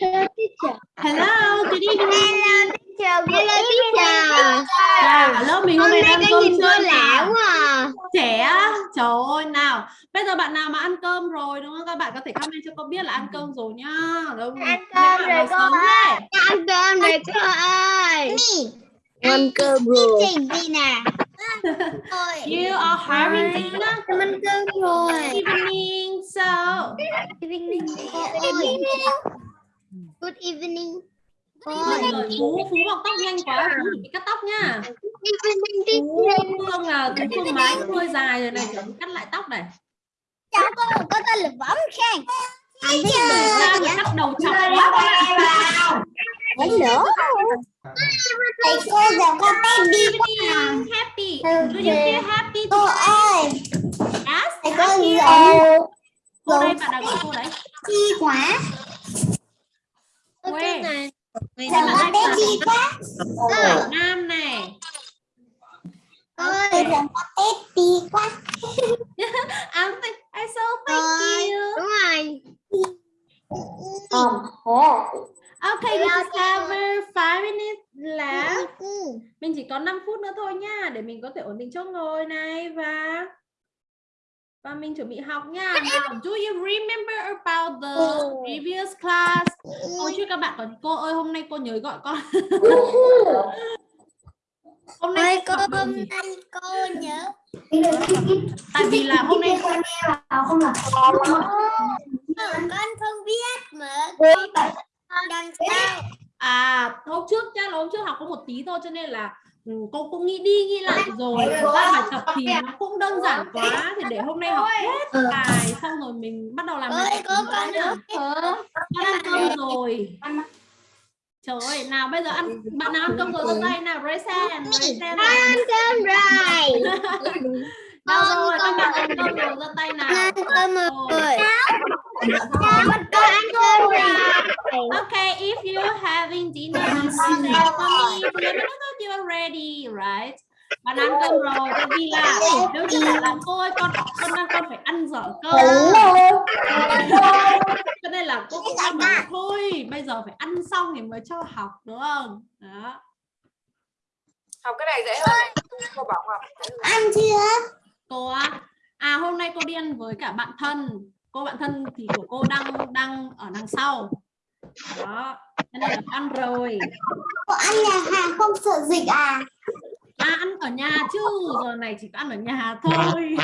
Hello, good evening. Hello teacher. À, lớp mình hôm Hôm nay cái cơm nhìn tôi lạ quá à. Trẻ á? Trời ơi, nào. Bây giờ bạn nào mà ăn cơm rồi đúng không? Các bạn có thể comment cho cô biết là ăn cơm rồi nhá. Đúng. Ăn cơm rồi cô ơi. Ăn cơm rồi cô ơi. Ăn cơm rồi. Gì nè? You are having dinner. Em ăn cơm rồi. Evening. So, Evening. Good evening. mọi người Phú, Phú bọc tóc nhanh quá. Phú bị cắt tóc nha. Evening Phú teacher. Phương là Phú Phương mái cũng hơi dài rồi này. Chuẩn cắt lại tóc này. Chào cô, có tên là Võng Khang. Anh biết không? cắt đầu chọc quá các bạn. Vẫn nữa. Thầy cô giờ con tên đi quá. Evening. Happy. Do you feel happy? Cô ơi, Yes. thầy cô giờ Cô đây, bạn nào gọi cô đấy? chi quá. Quê. Giờ con tên chi quá. Quảng Nam này. Ơi, giờ con tên đi quá. I'm th I so thank Ơi, you. Đúng rồi. Okay, we just have five minutes left. Ừ. Mình chỉ có 5 phút nữa thôi nha để mình có thể ổn định chỗ ngồi này và và mình chuẩn bị học nha. Now, do you remember about the previous class? Ôi chứ các bạn còn cô ơi hôm nay cô nhớ gọi con. hôm nay cô hôm nay cô nhớ. Tại vì là hôm nay Ừ, con không biết mà. Con đằng sau. À, hôm trước chắc là hôm trước học có một tí thôi cho nên là cô cũng nghĩ đi nghĩ lại rồi. ra bài tập thì nó cũng đơn giản quá thì để hôm nay học hết bài xong rồi mình bắt đầu làm bài tập con ăn cơm rồi. trời ơi nào bây giờ ăn bạn nào ăn cơm rồi giơ tay nào hand nào. Ăn cơm rồi. đâu rồi các bạn ăn cơm rồi giơ tay nào. Ăn cơm rồi. Ăn. Okay, if you're having dinner, you can say for me, let me know that you're ready, right? Bạn ăn cơm rồi, tại vì là nếu như bạn làm cô ơi, con con đang con phải ăn giỏi cơm. Cho nên là cô cũng đang bảo là thôi, bây giờ phải ăn xong thì mới cho học, đúng không? Đó. Học cái này dễ hơn này. Cô bảo học. Ăn chưa? Cô á, à hôm nay cô đi ăn với cả bạn thân. Cô bạn thân thì của cô đang đang ở đằng sau. Đó. Nên là ăn rồi. Cô ăn nhà hàng không sợ dịch à? À ăn ở nhà chứ giờ này chỉ có ăn ở nhà thôi.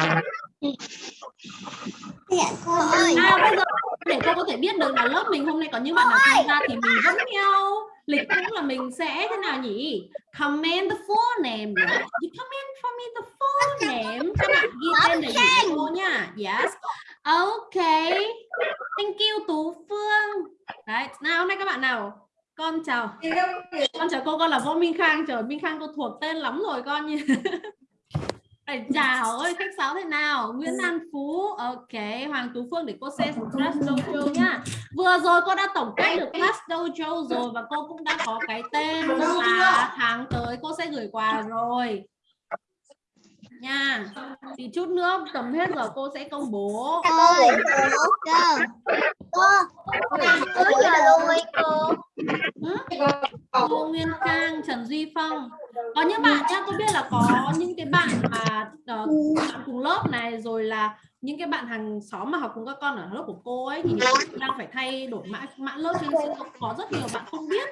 Dạ cô ơi. À bây giờ để cô có thể biết được là lớp mình hôm nay có những bạn nào tham gia thì mình vẫn theo lịch cũng là mình sẽ thế nào nhỉ? Comment the full name. Right? You comment for me the full name. Các bạn ghi tên đủ cho cô nha. Yes. Okay. Thank you Tú Phương. Đấy, nào hôm nay các bạn nào? Con chào. Con chào cô, con là Võ Minh Khang. Trời Minh Khang cô thuộc tên lắm rồi con như. Phải chào ơi, khách sáo thế nào? Nguyễn An Phú, ok, Hoàng Tú Phương để cô xem Class Dojo nhá. Vừa rồi cô đã tổng kết được Class Dojo rồi và cô cũng đã có cái tên là tháng tới cô sẽ gửi quà rồi. Nha. Thì chút nữa tầm hết giờ cô sẽ công bố. Ơi. Cô. Cô. Cô rồi. Cô Nguyên Khang, Trần Duy Phong. Có những bạn nhá, tôi biết là có những cái bạn mà bạn cùng lớp này rồi là những cái bạn hàng xóm mà học cùng các con ở lớp của cô ấy thì đang phải thay đổi mã mã lớp cho nên sẽ có rất nhiều bạn không biết.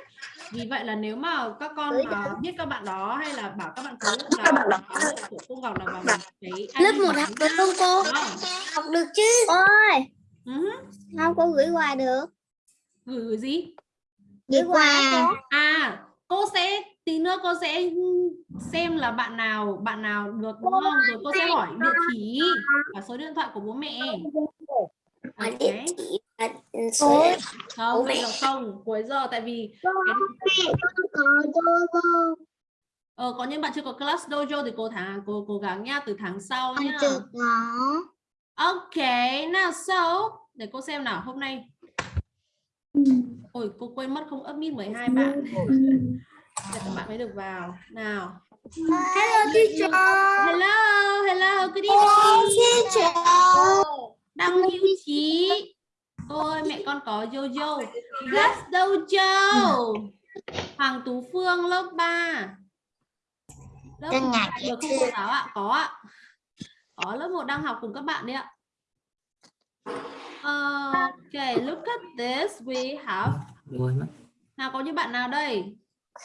Vì vậy là nếu mà các con mà biết các bạn đó hay là bảo các bạn tới lớp là lớp của cô Ngọc là vào cái Lớp một học được không cô? Học được chứ. Ôi. Ừ. Sao cô gửi quà được? Gửi gửi gì? Gửi quà. À, cô sẽ tí nữa cô sẽ xem là bạn nào bạn nào được đúng không? Rồi cô sẽ hỏi địa chỉ và số điện thoại của bố mẹ. Hỏi Ok. địa chỉ và số điện Không, bây giờ không, cuối giờ tại vì cái, ờ, có những bạn chưa có class dojo thì cô tháng cô cố gắng nha từ tháng sau nhá. Ok, nào so để cô xem nào hôm nay. Ôi cô quên mất không upmit 12 bạn. Để các bạn mới được vào. Nào. Hello teacher. Hello, hello, good Hello evening. teacher. Đăng Hữu Trí. Cô ơi, mẹ con có Jojo. Yes, Dojo. Hoàng Tú Phương lớp 3. Lớp Con 1 ngạc được không cô giáo ạ? Có ạ. Có lớp 1 đang học cùng các bạn đấy ạ. Okay, look at this. We have nào có những bạn nào đây?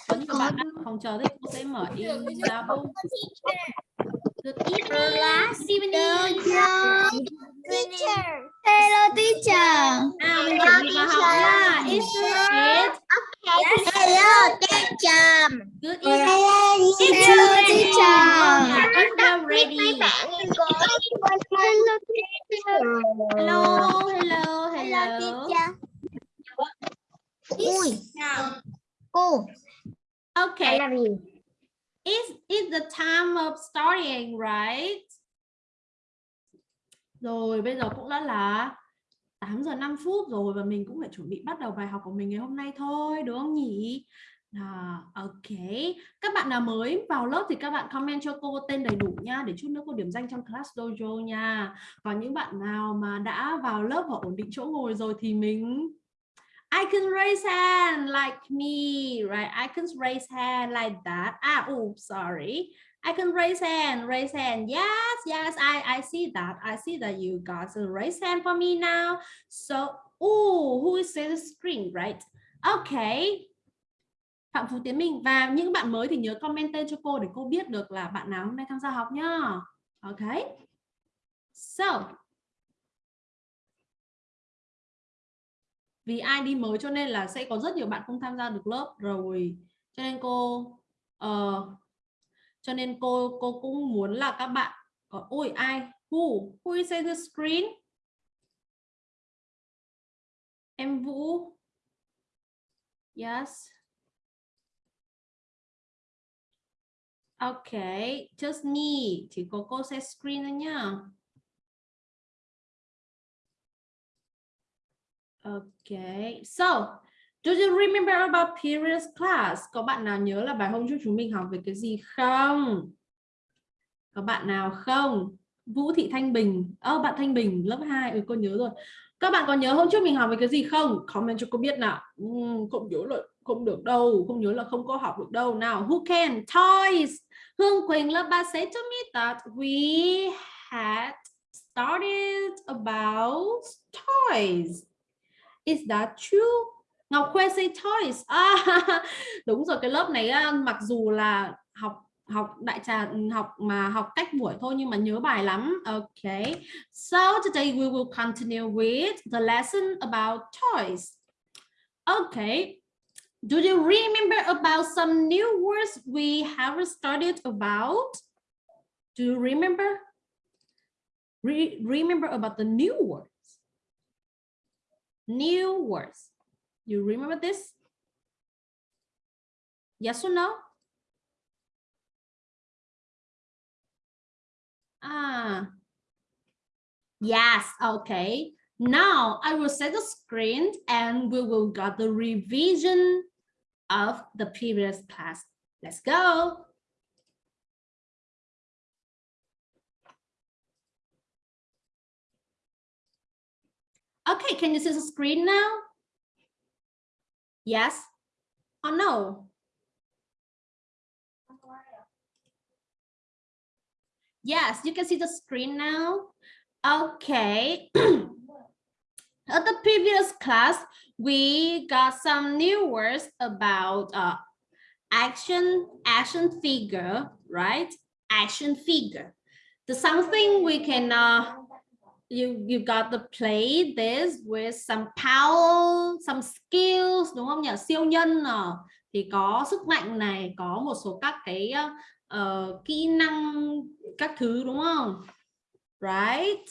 Có những bạn đang phòng chờ thì cô sẽ mở in ra bông. Good evening, Stephanie. Teacher. Hello teacher. Nào mình chuẩn bị vào học nha. It's it. Hello teacher. Good evening. Hello Hello, teacher. Hello teacher. Hello, hello, hello. Ui. Cô. Okay, làm gì? it's, it's the time of starting, right? Rồi, bây giờ cũng đã là 8 giờ 5 phút rồi và mình cũng phải chuẩn bị bắt đầu bài học của mình ngày hôm nay thôi, đúng không nhỉ? À, ok. Các bạn nào mới vào lớp thì các bạn comment cho cô tên đầy đủ nha để chút nữa cô điểm danh trong class dojo nha. Còn những bạn nào mà đã vào lớp và ổn định chỗ ngồi rồi thì mình I can raise hand like me, right? I can raise hand like that. Ah, oops, sorry. I can raise hand, raise hand. Yes, yes, I, I see that. I see that you guys raise hand for me now. So, oh, who is in the screen, right? Okay. Phạm Phú Tiến Minh và những bạn mới thì nhớ comment tên cho cô để cô biết được là bạn nào hôm nay tham gia học nhá. Okay. So, vì ai đi mới cho nên là sẽ có rất nhiều bạn không tham gia được lớp rồi. Cho nên cô uh, cho nên cô cô cũng muốn là các bạn có ôi ai who who is the screen? Em Vũ. Yes. Okay just me. Chỉ có cô sẽ screen thôi nhá. Okay, so do you remember about previous class? Có bạn nào nhớ là bài hôm trước chúng mình học về cái gì không? Có bạn nào không? Vũ Thị Thanh Bình. Ơ oh, bạn Thanh Bình lớp 2. Ừ cô nhớ rồi. Các bạn có nhớ hôm trước mình học về cái gì không? Comment cho cô biết nào. Uhm, không nhớ là không được đâu, không nhớ là không có học được đâu. Nào, who can? Toys. Hương Quỳnh lớp 3 say to me that we had started about toys. Is that true? Ngọc Khuê say toys. À, đúng rồi cái lớp này mặc dù là học học đại trà ừ, học mà học cách buổi thôi nhưng mà nhớ bài lắm. Okay. So today we will continue with the lesson about toys. Okay. Do you remember about some new words we have studied about? Do you remember? Re remember about the new word? New words. You remember this? Yes or no? Ah, yes, okay. Now I will set the screen and we will get the revision of the previous class. Let's go. Okay, can you see the screen now? Yes or no? Yes, you can see the screen now. Okay. At the previous class, we got some new words about uh, action, action figure, right? Action figure. The something we can uh, you you got to play this with some power, some skills đúng không nhỉ? Siêu nhân à. thì có sức mạnh này, có một số các cái uh, kỹ năng các thứ đúng không? Right?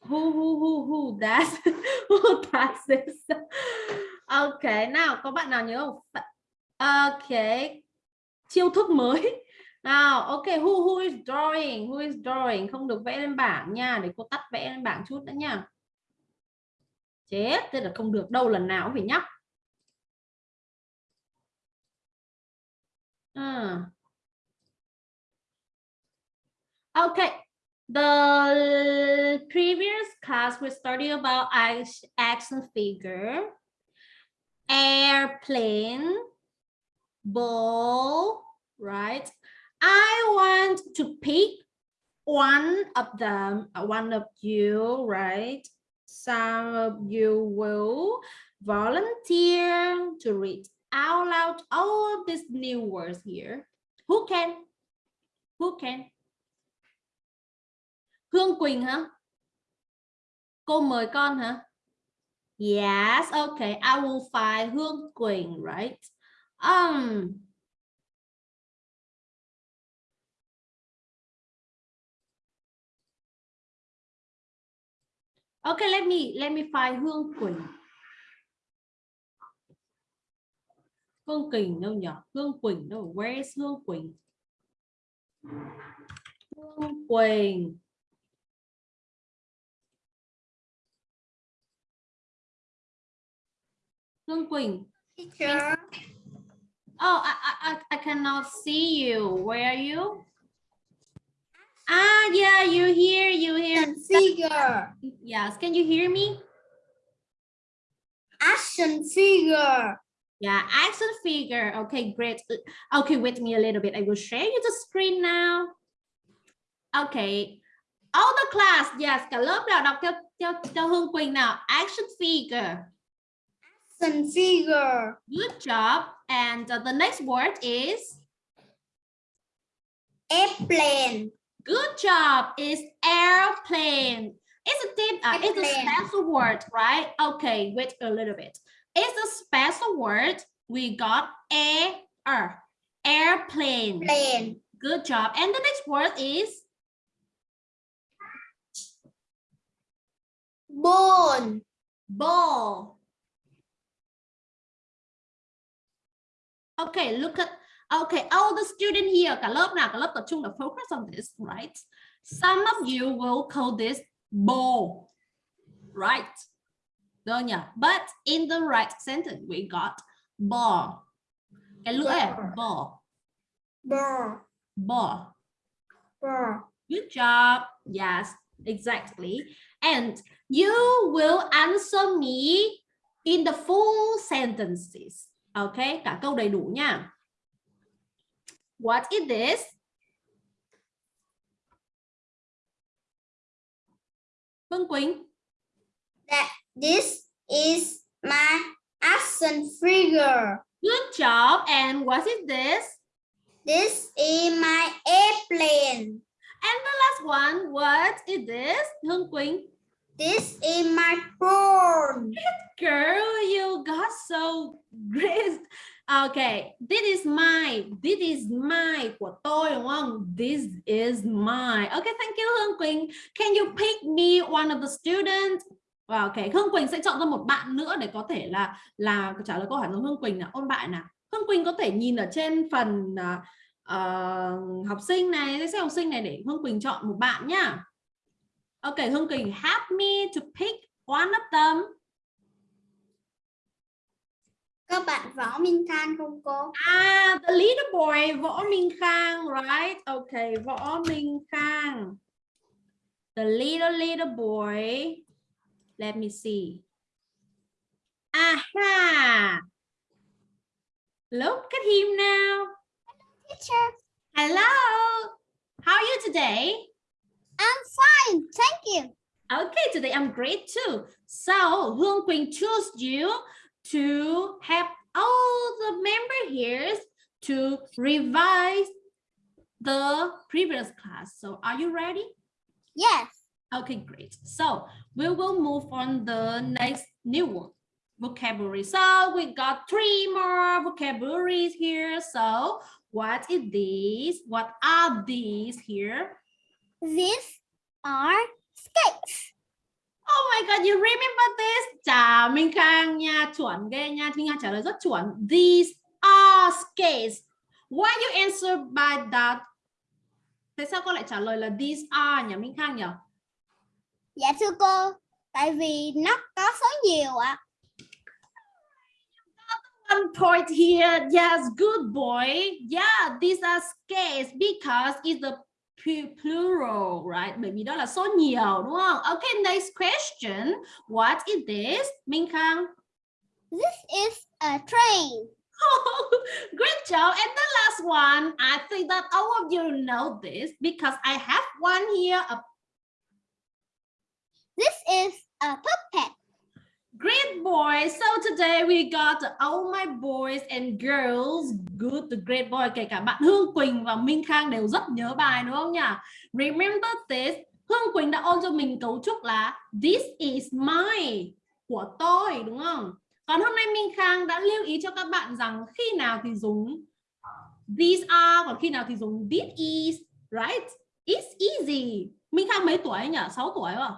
Who who who who that who that is? Okay, nào có bạn nào nhớ không? Okay. Chiêu thức mới nào ok who who is drawing? Who is drawing? Không được vẽ lên bảng nha để cô tắt vẽ lên bảng chút nữa nha. Chết thế là không được đâu lần nào cũng phải nhắc à. ok The previous class we studied about action figure, airplane, ball, right? I want to pick one of them, uh, one of you, right? Some of you will volunteer to read out loud all of these new words here. Who can? Who can? Hương Quỳnh hả? Cô mời con hả? Yes, okay. I will find Hương Quỳnh, right? Um, Okay, let me let me find Hương Quỳnh. Hương Quỳnh đâu nhỉ? Hương Quỳnh đâu? Where is Hương Quỳnh? Hương Quỳnh. Hương Quỳnh. Teacher. Oh, I, I, I- I cannot see you. Where are you? Ah, yeah, you here, you. Action figure. Yes, can you hear me? Action figure. Yeah, action figure. Okay, great. Okay, wait me a little bit. I will share you the screen now. Okay. All the class, yes, cả lớp nào đọc theo theo theo Hương Quỳnh nào. Action figure. Action figure. Good job. And uh, the next word is Airplane. Good job. Is airplane. It's a tip. Uh, it's a special word, right? Okay, wait a little bit. It's a special word. We got air, airplane. Plane. Good job. And the next word is Ball. ball. Okay, look at okay, all the student here, cả lớp nào, cả lớp tập trung là focus on this, right? Some of you will call this ball, right? Đâu nhỉ? But in the right sentence, we got ball. Cái lưỡi à? ball, Ball. ball. Ball. Good job. Yes, exactly. And you will answer me in the full sentences. Okay, cả câu đầy đủ nha. What is this? Phương Quỳnh. That this is my action figure. Good job. And what is this? This is my airplane. And the last one, what is this? Hương Quỳnh. This is my phone. Okay, Hương Quỳnh sẽ chọn ra một bạn nữa để có thể là là trả lời câu hỏi của Hương Quỳnh nào, ôn bạn nào. Hương Quỳnh có thể nhìn ở trên phần à, ờ, học sinh này, danh sách học sinh này để Hương Quỳnh chọn một bạn nhá. Okay, Hương Quỳnh, help me to pick one of them. Các bạn Võ Minh Than không cô? Ah, the little boy, Võ Minh Khang, right? Okay, Võ Minh Khang. The little, little boy. Let me see. Aha! Look at him now. Hello, teacher. Hello. How are you today? I'm fine. Thank you. Okay, today I'm great too. So, Hương Quỳnh chose you to help all the member here to revise the previous class. So, are you ready? Yes. Okay, great. So, we will move on the next new one, vocabulary. So, we got three more vocabularies here. So, what is these? What are these here? These are skates. Oh my god, you remember this? Chào Minh Khang nha, chuẩn ghê nha. Minh Khang trả lời rất chuẩn. These are skates. Why you answer by that? Tại sao con lại trả lời là these are nhỉ Minh Khang nhỉ? Dạ thưa cô, tại vì nó có số nhiều ạ. One point here. Yes, good boy. Yeah, these are skates because it's the plural, right? Bởi vì đó là số nhiều đúng không? Okay, next question. What is this? Minh Khang. This is a train. Great job. And the last one, I think that all of you know this because I have one here. A This is a puppet. great boy. So today we got all my boys and girls. Good, the great boy. Kể cả bạn Hương Quỳnh và Minh Khang đều rất nhớ bài đúng không nhỉ? Remember this. Hương Quỳnh đã ôn cho mình cấu trúc là This is my của tôi đúng không? Còn hôm nay Minh Khang đã lưu ý cho các bạn rằng khi nào thì dùng these are còn khi nào thì dùng this is, right? It's easy. Minh Khang mấy tuổi nhỉ? 6 tuổi không?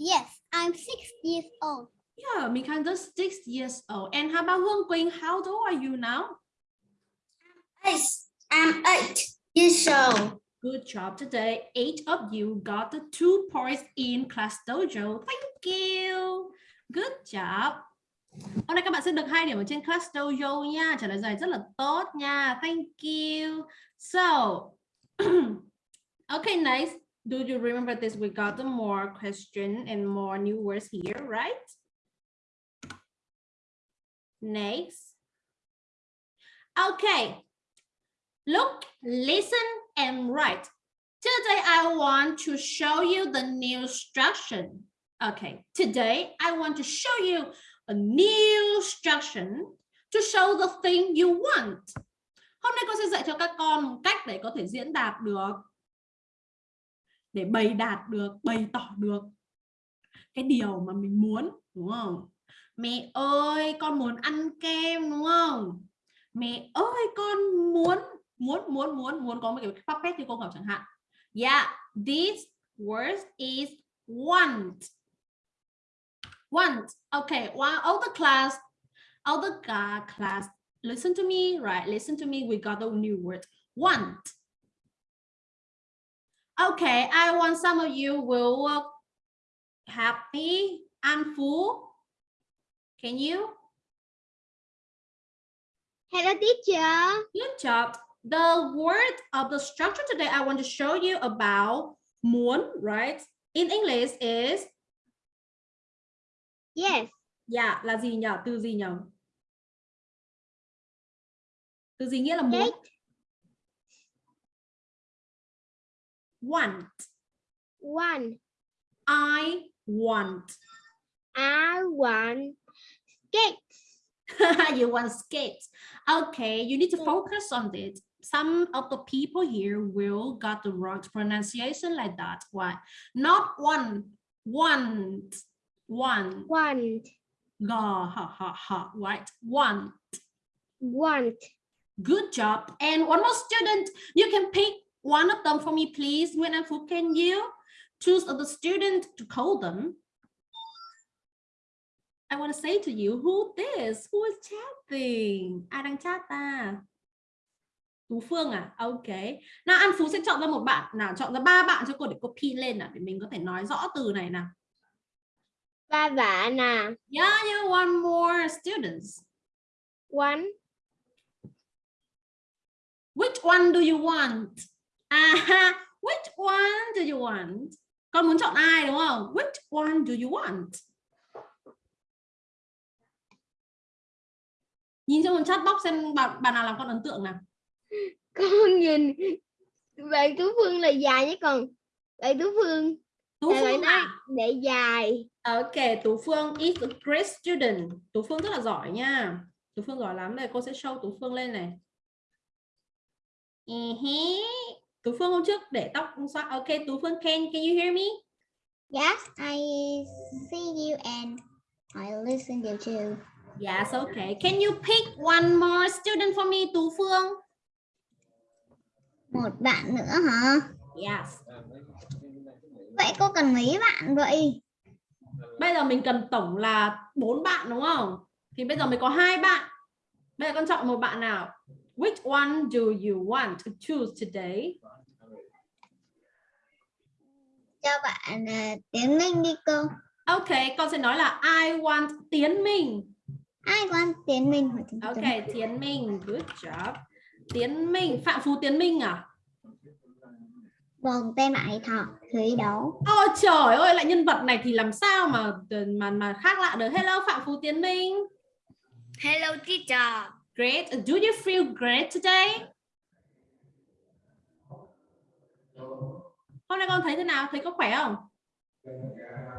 Yes, I'm six years old. Yeah, just six years old. And how about Hương Quỳnh? How old are you now? I'm eight years old. Good job today. Eight of you got the two points in class dojo. Thank you. Good job. Hôm nay các bạn sẽ được hai điểm ở trên class dojo nha. Trả lời giải rất là tốt nha. Thank you. So, okay, nice. Do you remember this? We got the more question and more new words here, right? Next. Okay. Look, listen, and write. Today, I want to show you the new instruction. Okay, today, I want to show you a new instruction to show the thing you want. Hôm nay cô sẽ dạy cho các con cách để có thể diễn đạt được, để bày đạt được, bày tỏ được cái điều mà mình muốn, đúng không? Mẹ ơi, con muốn ăn kem, đúng không? Mẹ ơi, con muốn muốn muốn muốn muốn có một cái puppet như cô Ngọc chẳng hạn. Yeah, this word is want. Want. Okay, one all the class, all the uh, class, listen to me, right? Listen to me. We got a new word want. Okay, I want some of you will look happy and full. Can you? Hello, teacher. Good job. The word of the structure today I want to show you about muốn, right? In English is Yes. yeah, là gì nhỉ? Từ gì nhỉ? Từ gì nghĩa là muốn? Cake. Want. One. I want. I want cake. you want skates. Okay, you need to focus on it. Some of the people here will got the wrong pronunciation like that. Why? Not one, want, one, Want. ga, ha, ha, ha, right? One. Want. Good job. And one more student, you can pick one of them for me, please. Nguyễn An Phú, can you choose the student to call them? I want to say to you, who this? Who is chatting? Ai đang chat ta? Tú Phương à? Ok. Nào An Phú sẽ chọn ra một bạn. Nào chọn ra ba bạn cho cô để copy lên nào để mình có thể nói rõ từ này nào. Ba bạn à. Yeah, you want more students. One. Which one do you want? À, which one do you want? Con muốn chọn ai đúng không? Which one do you want? Nhìn trong chat box xem bạn, bạn nào làm con ấn tượng nào. Con nhìn bạn Tú Phương là dài nhé còn bạn Tú Phương Tú bạn Phương nói à? để dài. Ok, Tú Phương is a great student. Tú Phương rất là giỏi nha. Tú Phương giỏi lắm. Đây cô sẽ show Tú Phương lên này. Uh Tú Phương hôm trước để tóc xoa. Ok, Tú Phương can can you hear me? Yes, I see you and I listen you too. Yes, okay. Can you pick one more student for me, Tú Phương? Một bạn nữa hả? Yes. Vậy cô cần mấy bạn vậy? Bây giờ mình cần tổng là bốn bạn đúng không? Thì bây giờ mới có hai bạn. Bây giờ con chọn một bạn nào. Which one do you want to choose today? Cho bạn uh, Tiến Minh đi cô. Ok, con sẽ nói là I want Tiến Minh. Ai quan Tiến Minh hỏi Tiến Ok, Minh. Tiến Minh, good job. Tiến Minh, Phạm Phú Tiến Minh à? Vâng, tên ấy thọ thủy đấu. Ôi trời ơi, lại nhân vật này thì làm sao mà mà mà khác lạ được. Hello Phạm Phú Tiến Minh. Hello teacher. Great. Do you feel great today? Hôm nay con thấy thế nào? Thấy có khỏe không?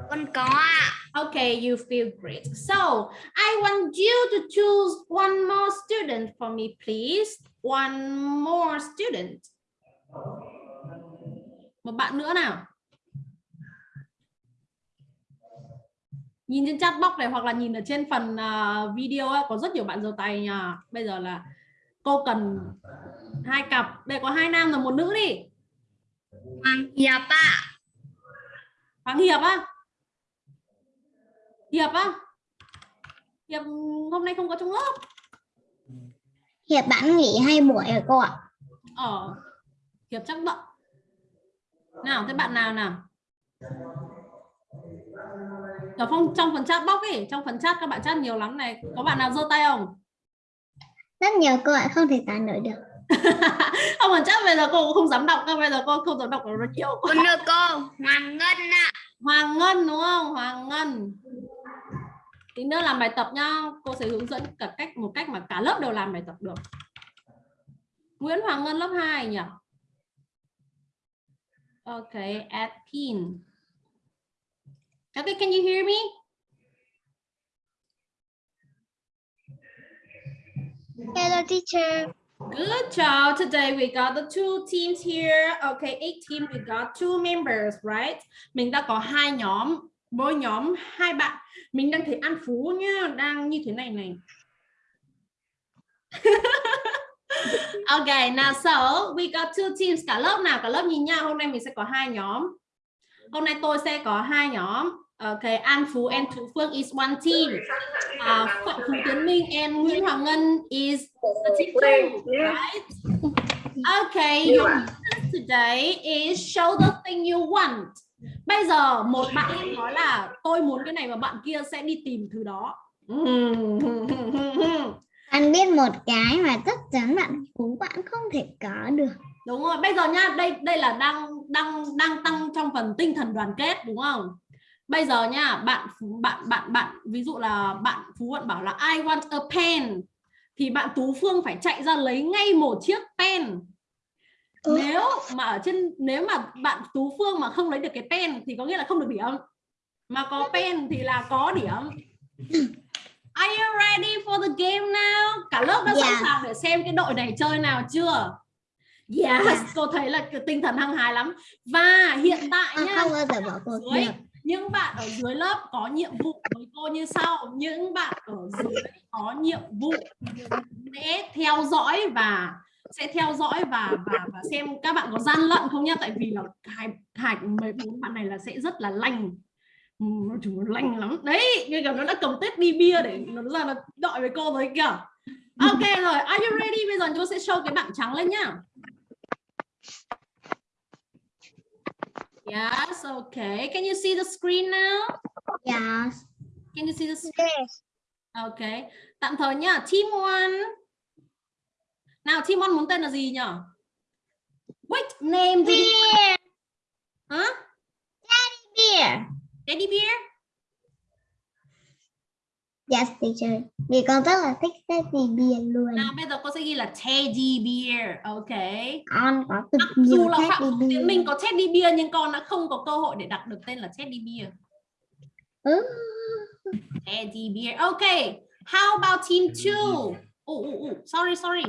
Con có ạ. Okay, you feel great. So, I want you to choose one more student for me, please. One more student. Một bạn nữa nào. Nhìn trên chat box này hoặc là nhìn ở trên phần uh, video ấy, có rất nhiều bạn giơ tay nha. Bây giờ là cô cần hai cặp. Đây có hai nam và một nữ đi. Hoàng Hiệp ạ. Hoàng Hiệp á? Hiệp á? Hiệp hôm nay không có trong lớp. Hiệp bạn nghỉ hai buổi rồi cô ạ. Ờ. Hiệp chắc bận. Nào, thế bạn nào nào? Ở phong trong phần chat box ấy, trong phần chat các bạn chat nhiều lắm này. Có bạn nào giơ tay không? Rất nhiều cô ạ, không thể tả nổi được. không phần chat bây giờ cô cũng không dám đọc, bây giờ cô không dám đọc nó nhiều quá. Con đưa cô Hoàng Ngân ạ. Hoàng Ngân đúng không? Hoàng Ngân. Tí nữa làm bài tập nhá, cô sẽ hướng dẫn cả cách một cách mà cả lớp đều làm bài tập được. Nguyễn Hoàng Ngân lớp 2 nhỉ? Okay, pin. Okay, can you hear me? Hello teacher. Good job. Today we got the two teams here. Okay, eight team. We got two members, right? Mình đã có hai nhóm, mỗi nhóm hai bạn. Mình đang thấy An Phú nhá, đang như thế này này. okay, now so we got two teams. Cả lớp nào, cả lớp nhìn nhau. Hôm nay mình sẽ có hai nhóm. Hôm nay tôi sẽ có hai nhóm. Okay, An Phú and Thu Phương is one team. Uh, Phạm Phú Tiến Minh and Nguyễn Hoàng Ngân is a team two, right? Okay, your business today is show the thing you want. Bây giờ một bạn em nói là tôi muốn cái này và bạn kia sẽ đi tìm thứ đó. Anh biết một cái mà chắc chắn bạn Phú bạn không thể có được. Đúng rồi, bây giờ nha, đây đây là đang đang đang tăng trong phần tinh thần đoàn kết đúng không? Bây giờ nha, bạn bạn bạn bạn ví dụ là bạn Phú bạn bảo là I want a pen thì bạn Tú Phương phải chạy ra lấy ngay một chiếc pen. Nếu mà ở trên nếu mà bạn Tú Phương mà không lấy được cái pen thì có nghĩa là không được điểm. Mà có pen thì là có điểm. Are you ready for the game now? Cả lớp đã sẵn Yeah. sàng để xem cái đội này chơi nào chưa? Yes, Yeah. cô thấy là tinh thần hăng hái lắm. Và hiện tại Con nha, không bao giờ bỏ cuộc dưới được những bạn ở dưới lớp có nhiệm vụ với cô như sau. Những bạn ở dưới có nhiệm vụ sẽ theo dõi và sẽ theo dõi và và và xem các bạn có gian lận không nhá. Tại vì là hai hai mấy bốn bạn này là sẽ rất là lành. Ừ, chúng nó lành lắm. Đấy, như kiểu nó đã cầm tết đi bia để nó ra là đợi với cô rồi kìa. Ok rồi, are you ready? Bây giờ cô sẽ show cái bảng trắng lên nhá. Yes, okay. Can you see the screen now? Yes. Can you see the screen? Okay. Tạm thời nhá. Team one. Nào, team one muốn tên là gì nhỉ? What name do you... Beer. Hả? Beer. Teddy bear? Yes teacher. Vì con rất là thích teddy beer luôn. Nào, bây giờ cô sẽ ghi là teddy bear. Okay. Con có cực Mặc dù là Phạm Tiến. Minh có teddy bear nhưng con đã không có cơ hội để đặt được tên là teddy bear. Ừ. Teddy bear. Okay. How about team two? Oh, oh, oh. Sorry, sorry.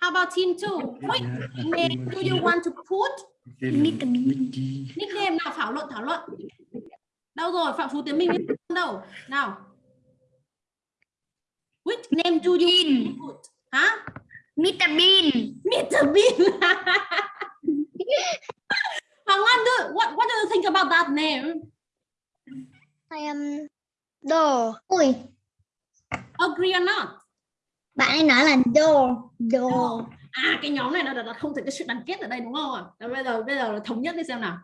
How about team two? What name do you want to put? Nickname nào thảo luận thảo luận. Đâu rồi Phạm Phú Tiến Minh đâu? Nào. Which name do you to put? Hả? Mr. Bean. Mr. Bean. Do, what what do you think about that name? I am đồ. Ui, Agree or not? bạn ấy nói là đồ, đồ. À cái nhóm này là, là, là không thể cái sự đoàn kết ở đây đúng không ạ? À? Bây giờ bây giờ là thống nhất đi xem nào.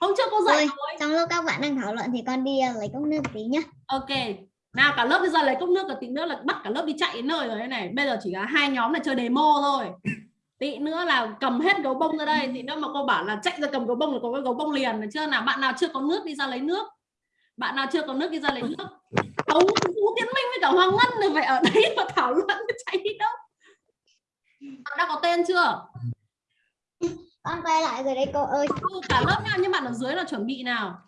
Hôm trước cô dạy Ôi. rồi. Trong lúc các bạn đang thảo luận thì con đi ờ, lấy cốc nước tí nhá. Ok. Nào cả lớp bây giờ lấy cốc nước và tí nữa là bắt cả lớp đi chạy đến nơi rồi đây này. Bây giờ chỉ là hai nhóm này chơi demo thôi. tí nữa là cầm hết gấu bông ra đây tí nữa mà cô bảo là chạy ra cầm gấu bông là có cái gấu bông liền được chưa? Nào bạn nào chưa có nước đi ra lấy nước. Bạn nào chưa có nước đi ra lấy nước. Ấu, Vũ Tiến Minh với cả Hoàng Ngân thì phải ở đấy mà thảo luận chạy đi đâu? Bạn đã có tên chưa? Con quay lại rồi đấy cô ơi. Cả lớp nha nhưng bạn ở dưới là chuẩn bị nào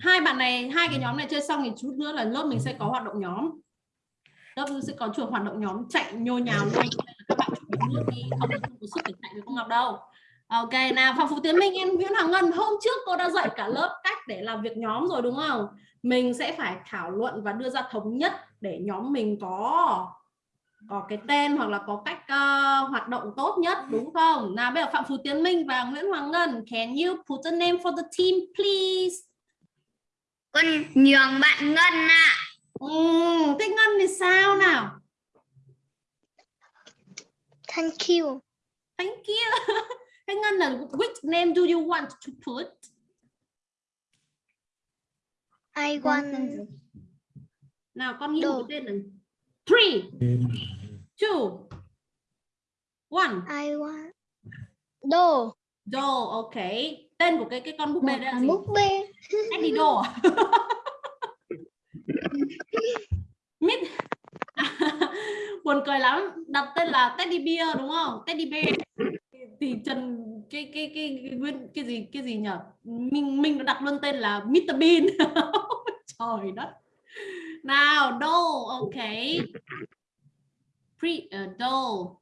hai bạn này hai cái nhóm này chơi xong thì chút nữa là lớp mình sẽ có hoạt động nhóm. Lớp sẽ có chuột hoạt động nhóm chạy nhô nhào luôn các bạn nước đi không có sức để chạy với cô Ngọc đâu. Ok nào Phạm Phú Tiến Minh em Nguyễn Hoàng Ngân hôm trước cô đã dạy cả lớp cách để làm việc nhóm rồi đúng không? Mình sẽ phải thảo luận và đưa ra thống nhất để nhóm mình có có cái tên hoặc là có cách uh, hoạt động tốt nhất đúng không? Nào bây giờ Phạm Phú Tiến Minh và Nguyễn Hoàng Ngân, can you put a name for the team please? Con nhường bạn ngân ạ Ừ, thế Ngân thì sao nào? thank you Thank you. Thế Ngân là which name do you want to put? I want Nào con nghĩ Đồ. một cái tên này. Three, two, one. I want đồ Joe, ok. Tên của cái cái con búp bê là là gì? búp bê Eddie đồ, à? Mít buồn cười lắm. Đặt tên là Teddy Bear đúng không? Teddy Bear. Thì Trần cái cái cái nguyên cái gì cái gì nhở? Mình mình đặt luôn tên là Mr Bean. Trời đất. Nào Doe ok. Pre ờ, uh, Doe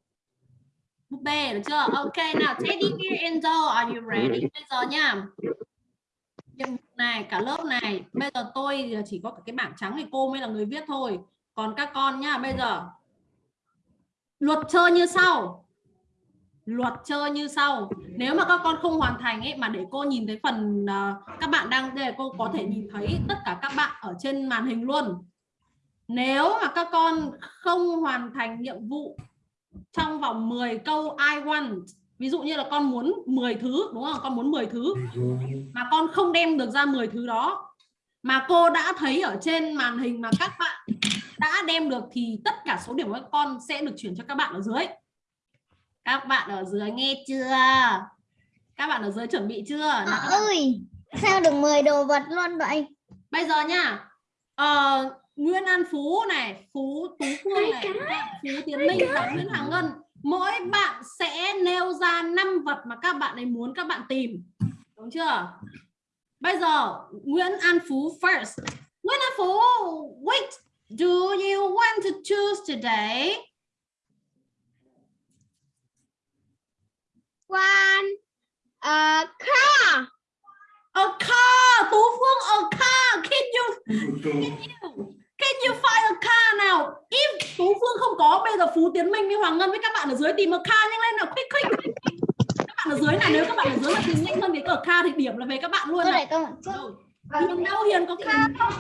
búp bê được chưa? Ok nào Teddy Bear and doll are you ready? Bây giờ nha nhiệm vụ này cả lớp này. Bây giờ tôi chỉ có cái bảng trắng thì cô mới là người viết thôi. Còn các con nhá bây giờ. Luật chơi như sau. Luật chơi như sau. Nếu mà các con không hoàn thành ấy mà để cô nhìn thấy phần uh, các bạn đang đây cô có thể nhìn thấy tất cả các bạn ở trên màn hình luôn. Nếu mà các con không hoàn thành nhiệm vụ trong vòng 10 câu I want ví dụ như là con muốn 10 thứ đúng không? Con muốn 10 thứ. Mà con không đem được ra 10 thứ đó. Mà cô đã thấy ở trên màn hình mà các bạn đã đem được thì tất cả số điểm của các con sẽ được chuyển cho các bạn ở dưới. Các bạn ở dưới nghe chưa? Các bạn ở dưới chuẩn bị chưa? Nào, các bạn- ơi sao được 10 đồ vật luôn vậy? Bây giờ nha. Ờ, Nguyễn An Phú này Phú Tú Phương này Phú Tiến Minh và Nguyễn Hoàng Ngân mỗi bạn sẽ nêu ra năm vật mà các bạn ấy muốn các bạn tìm. Đúng chưa? Bây giờ Nguyễn An Phú first. Nguyễn An Phú which do you want to choose today? One. Uh, car. A car. Tú Phương a car. Can you? Can you can you find a car nào? If Tú Phương không có bây giờ Phú Tiến Minh với Hoàng Ngân với các bạn ở dưới tìm một car nhanh lên nào. Quick quick các bạn ở dưới nào nếu các bạn ở dưới mà tìm nhanh hơn cái cờ car thì điểm là về các bạn luôn nào. để con Đâu? Hiền đâu Hiền có car không?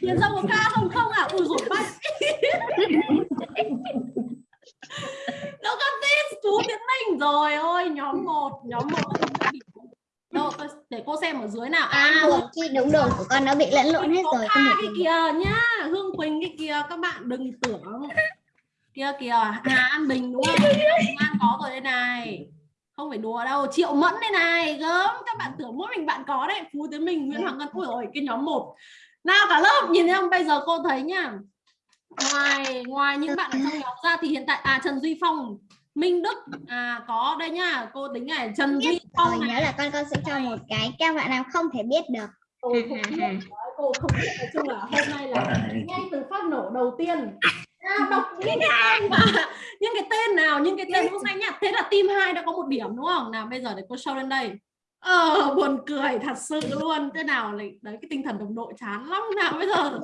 Hiền đâu có car không? Không à? Ui rồi bay đâu có tin chú Tiến Minh. Rồi ôi nhóm 1 nhóm 1 đâu để cô xem ở dưới nào. À à chị đúng đồ của con đã bị lẫn lộn hết rồi không cái kìa nhá Hương Quỳnh cái kìa các bạn đừng tưởng. Kia kìa Hà An Bình đúng không? An có rồi đây này. Không phải đùa đâu Triệu Mẫn đây này gớm. Các bạn tưởng mỗi mình bạn có đấy. Phú Tiến Minh Nguyễn Hoàng Ngân. Ôi rồi cái nhóm một. Nào cả lớp nhìn thấy không? Bây giờ cô thấy nhá. Ngoài ngoài những bạn ở trong nhóm ra thì hiện tại à Trần Duy Phong Minh Đức. À có đây nhá. Cô tính này Trần Duy Phong nhớ là con con sẽ cho một cái các bạn nào không thể biết được. Không biết. Cô không biết. Nói chung là hôm nay là ngay từ phát nổ đầu tiên. À, đọc những cái tên mà những cái tên nào những cái tên cũng xanh nhá. Thế là team 2 đã có một điểm đúng không? Nào bây giờ để cô show lên đây ờ buồn cười thật sự luôn. Thế nào lại đấy cái tinh thần đồng đội chán lắm. Nào bây giờ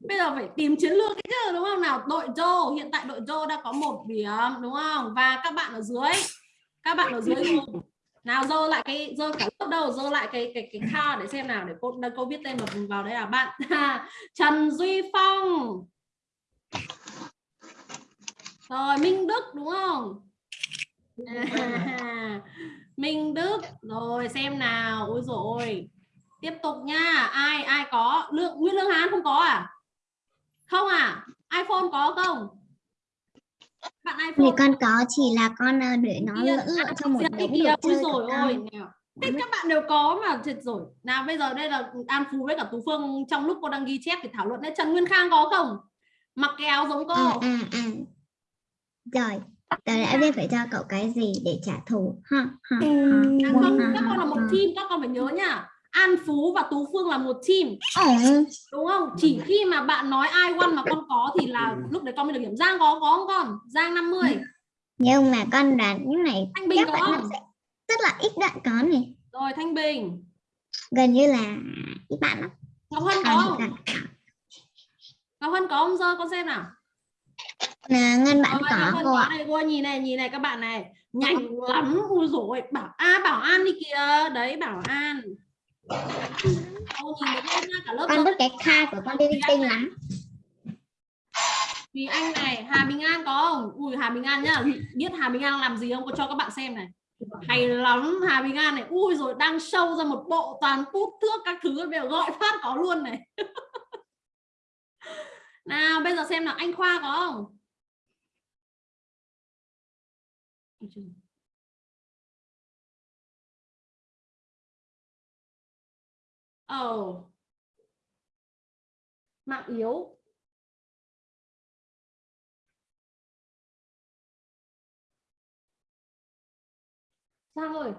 bây giờ phải tìm chiến lược chứ đúng không? Nào đội Joe hiện tại đội Joe đã có một điểm đúng không? Và các bạn ở dưới các bạn ở dưới cùng nào dơ lại cái dơ cả lớp đâu? Dơ lại cái cái cái car để xem nào để cô đây cô viết tên vào vào đây là bạn. Trần Duy Phong. Rồi Minh Đức đúng không? À, Minh Đức. Rồi xem nào. Ôi rồi tiếp tục nha. Ai ai có? Lượng Nguyễn Lương Hán không có à? Không à? iPhone có không? Bạn Thì iPhone con có chỉ là con ờ, để nó à, trong một kia, đồ chơi rồi ôi. Thế các bạn đều có mà thiệt rồi. Nào bây giờ đây là An Phú với cả Tú Phương. Trong lúc cô đang ghi chép thì thảo luận đấy. Trần Nguyên Khang có không? Mặc cái áo giống cô. À, à, à. Rồi, tớ đã biết phải cho cậu cái gì để trả thù. Ha, ha, ha, À, không, ha, các con là một ha. team, các con phải nhớ nha. An Phú và Tú Phương là một team, Ồ, đúng không? Chỉ khi mà bạn nói ai one mà con có thì là lúc đấy con mới được điểm. Giang có có không con? Giang 50. nhưng mà con đoán những này Thanh Bình có không? rất là ít bạn có này. Rồi Thanh Bình. Gần như là ít bạn lắm. Ngọc Hân có không? Ngọc Hân có không? Dơ con xem nào. Là ngân bạn Rồi, Hân cô ạ. này, cô nhìn này, nhìn này các bạn này. Nhanh lắm. Ui dồi Bảo A Bảo An đi kìa. Đấy Bảo An. Cô nhìn được nhá, cả lớp Con biết cái kha của con đi linh tinh lắm. Thùy Anh này, Hà Bình An có không? Ui Hà Bình An nhá, biết Hà Bình An làm gì không? Có cho các bạn xem này. Hay lắm Hà Bình An này. Ui rồi đang show ra một bộ toàn bút thước các thứ bây giờ gọi phát có luôn này. nào bây giờ xem nào anh Khoa có không? Ôi trời. oh Mạng yếu. Trang ơi,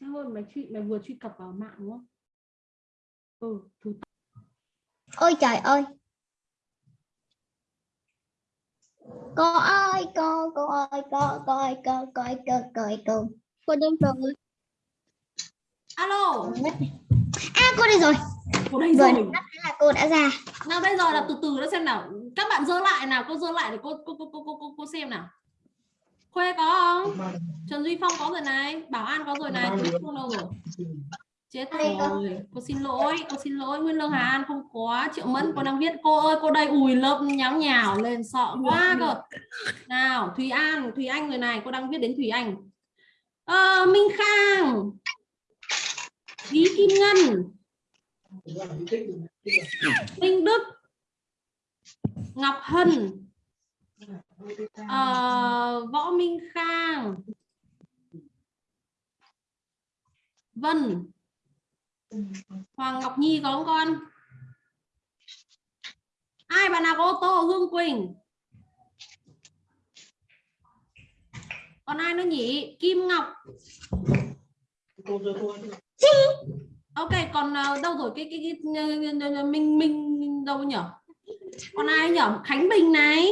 Trang ơi, mày truy mày vừa truy cập vào mạng đúng không? Ừ, thứ Ôi trời ơi. Cô ơi, cô, cô ơi, cô, cô ơi, cô, cô ơi, cô, cô ơi, cô. Cô đến rồi. Alo, À, cô đây rồi. cô đây rồi. thế là cô đã ra. Nào bây giờ là từ từ đã xem nào. Các bạn dơ lại nào, cô dơ lại để cô cô cô cô cô, cô, cô xem nào. Khuê có không? Trần Duy Phong có rồi này, Bảo An có rồi này, Tú Phương đâu rồi? Chết rồi, cô xin lỗi, cô xin lỗi, Nguyên Lương Hà An không có, Triệu Mẫn cô đang viết. Cô ơi, cô đây ùi lớp nháo nhào lên sợ quá cơ. Nào, Thùy An, Thùy Anh người này, cô đang viết đến Thùy Anh. Ờ, Minh Khang, Lý Kim Ngân, Minh Đức, Ngọc Hân, ờ, Võ Minh Khang, Vân, Hoàng Ngọc Nhi có không con? Ai bạn nào có ô tô? Hương Quỳnh. Còn ai nữa nhỉ? Kim Ngọc. Ok, còn ờ, đâu rồi cái cái, cái, Minh Minh đâu nhỉ? Còn ai nhỉ? Khánh Bình này.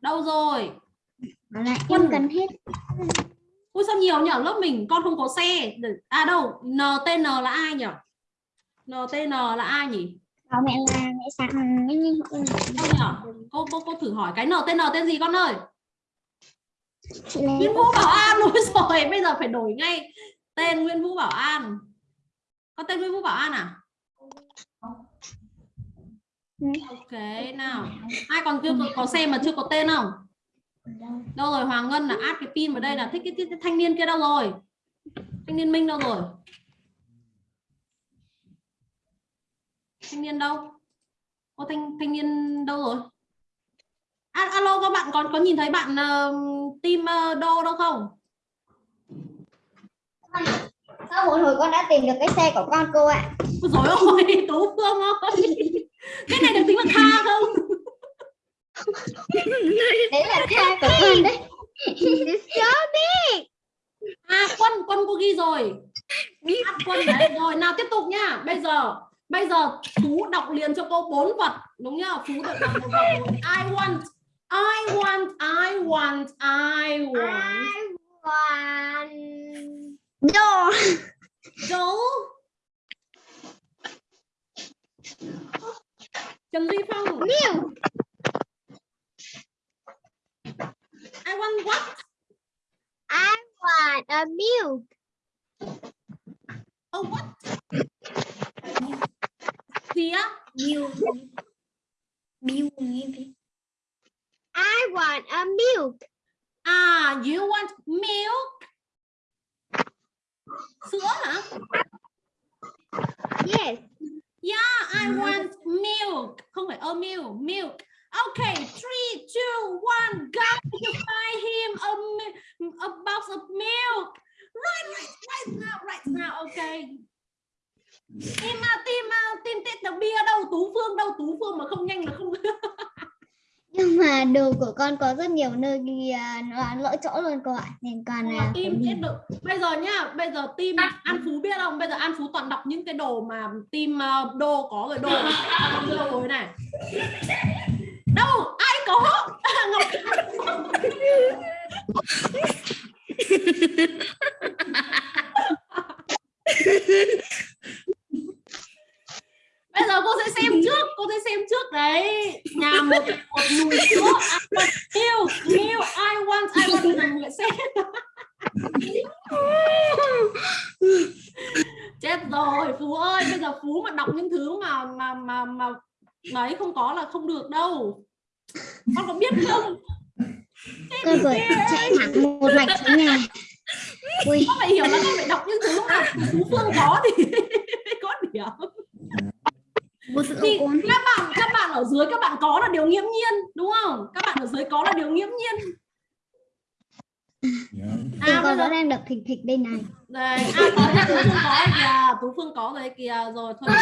Đâu rồi? Quân. em cần hết. Ui sao nhiều nhỉ? Lớp mình con không có xe. À đâu? NTN là ai nhỉ? NTN là ai nhỉ? Bảo mẹ là mẹ như Đâu nhỉ? Cô cô cô thử hỏi cái NTN tên gì con ơi? Nguyễn Vũ Bảo An đúng rồi, bây giờ phải đổi ngay tên Nguyễn Vũ Bảo An. Có tên Nguyễn Vũ Bảo An à? Ừ. Ok nào. Ai còn chưa có, có xem mà chưa có tên không? Đâu rồi Hoàng Ngân là add cái pin vào đây là thích cái, cái, cái thanh niên kia đâu rồi? Thanh niên Minh đâu rồi? Thanh niên đâu? Ô thanh thanh niên đâu rồi? À, alo các bạn còn có nhìn thấy bạn uh, team uh, đô đâu không? Sau một hồi con đã tìm được cái xe của con cô ạ. Ôi dồi ôi, Tú Phương ơi. Cái này được tính là kha không? Đấy là kha của con đấy. À quân, quân cô ghi rồi. Hát quân đấy. Rồi nào tiếp tục nhá. Bây giờ bây giờ Phú đọc liền cho cô bốn vật. Đúng nhá? Phú được đọc một vật rồi. I want I want I want I want One. No. Joe Trần Duy Phong Milk. I want what? I want a milk. Oh what? Á? Bill Bill I want a milk. À, you want milk? Sữa hả? Yes. Yeah, I want milk. Không phải a milk, milk. Okay, three, two, one, go. You find him a, mi- a box of milk. Right, right, right now, right now. Okay. Tim à, tim à, tim tết đặc bia đâu? Tú Phương đâu? Tú Phương mà không nhanh là không. nhưng mà đồ của con có rất nhiều nơi à, nó là lỗi chỗ luôn cô ạ nên con là tim chết được. Bây giờ nhá, bây giờ tim An Phú biết không? Bây giờ An Phú toàn đọc những cái đồ mà tim đô có rồi đồ đô rồi này. Đâu? Ai có? Ngọc Bây giờ cô sẽ xem trước, cô sẽ xem trước đấy. Nhà một một nùi sữa, I want milk, milk, I want, I want là người xem. Chết rồi, Phú ơi, bây giờ Phú mà đọc những thứ mà mà mà mà mà ấy không được đâu. Con có biết không? con vừa chạy thẳng một mạch nhà ui Con phải hiểu là con phải đọc những thứ mà Phú Phương có thì mới có điểm. Bố sữa thì của con. các bạn các bạn ở dưới các bạn có là điều nghiễm nhiên đúng không các bạn ở dưới có là điều nghiễm nhiên Tim à bây con giờ vẫn đang đập thịt thịt đây này. Đây à có đấy tú phương có đấy kìa. Tú phương có rồi kìa. Rồi thôi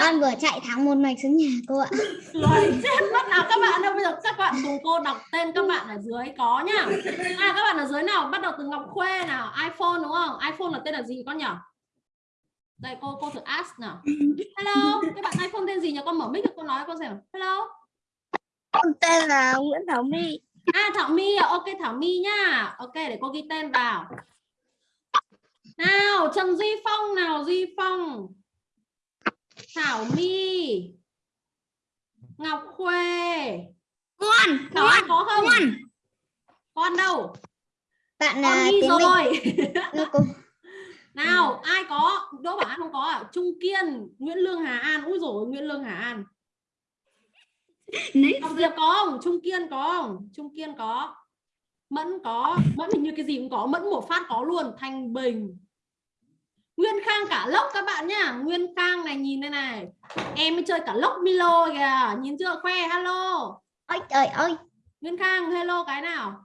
con vừa chạy thẳng một mạch xuống nhà cô ạ. Rồi chết mất nào. Các bạn đâu bây giờ các bạn cùng cô đọc tên các bạn ở dưới có nhá. À các bạn ở dưới nào? Bắt đầu từ ngọc khuê nào? iphone đúng không? iphone là tên là gì con nhỉ? Đây cô cô thử ask nào. Hello? Các bạn iphone tên gì nhỉ? Con mở mic cho cô nói con xem hello? Con tên là Nguyễn Thảo My. À Thảo My ok Thảo My nhá. Ok để cô ghi tên vào. Nào Trần Duy Phong nào Duy Phong. Thảo My. Ngọc Khuê. Con, Có con, có không? con. Con đâu? bạn là Việt rồi. Nào ai có? Đỗ Bảo An không có à? Trung Kiên, Nguyễn Lương Hà An. Úi dồi Nguyễn Lương Hà An. Ngọc Diệp có không? Trung Kiên có không? Trung Kiên có. Mẫn có. Mẫn hình như cái gì cũng có. Mẫn một phát có luôn. Thanh Bình. Nguyên Khang cả lốc các bạn nhá. Nguyên Khang này nhìn đây này. Em mới chơi cả lốc Milo kìa. Nhìn chưa? Khoe hello. ôi trời ơi Nguyên Khang hello cái nào?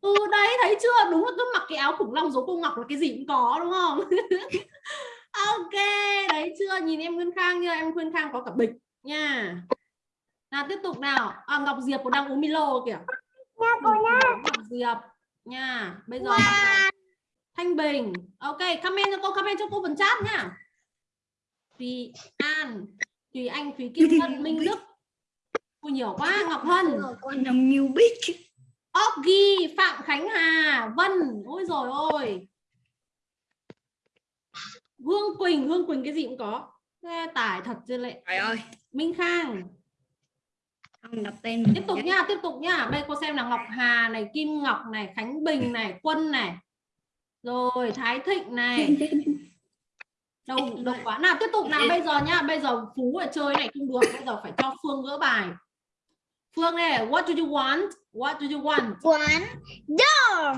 Ừ đấy thấy chưa? Đúng là cứ mặc cái áo khủng long giống cô Ngọc là cái gì cũng có đúng không? ok, đấy chưa? Nhìn em Nguyên Khang chưa? Em Nguyên Khang có cả bịch nha. Nào tiếp tục nào. À, Ngọc Diệp cũng đang uống Milo kìa. nha cô nha Ngọc Diệp nha. Bây giờ đầu. Thanh Bình. Ok, comment cho cô, comment cho cô phần chat nhá. Thùy An, Thùy Anh, Thùy Kim Ngân, Minh Đức. Ui nhiều quá, Ngọc Hân. Con là Miu Bích. Oggy, Phạm Khánh Hà, Vân, ôi rồi ôi. Hương Quỳnh, Hương Quỳnh cái gì cũng có. Nghe tải thật chứ lệ. Trời ơi. Minh Khang, Không đọc tên tiếp tục nha, tiếp tục nha. Đây cô xem là Ngọc Hà này, Kim Ngọc này, Khánh Bình này, Quân này. Rồi, Thái Thịnh này. Đâu đâu quá. Nào tiếp tục nào bây giờ nhá, bây giờ Phú ở chơi này không được, bây giờ phải cho Phương gỡ bài. Phương này, what do you want? What do you want? quán door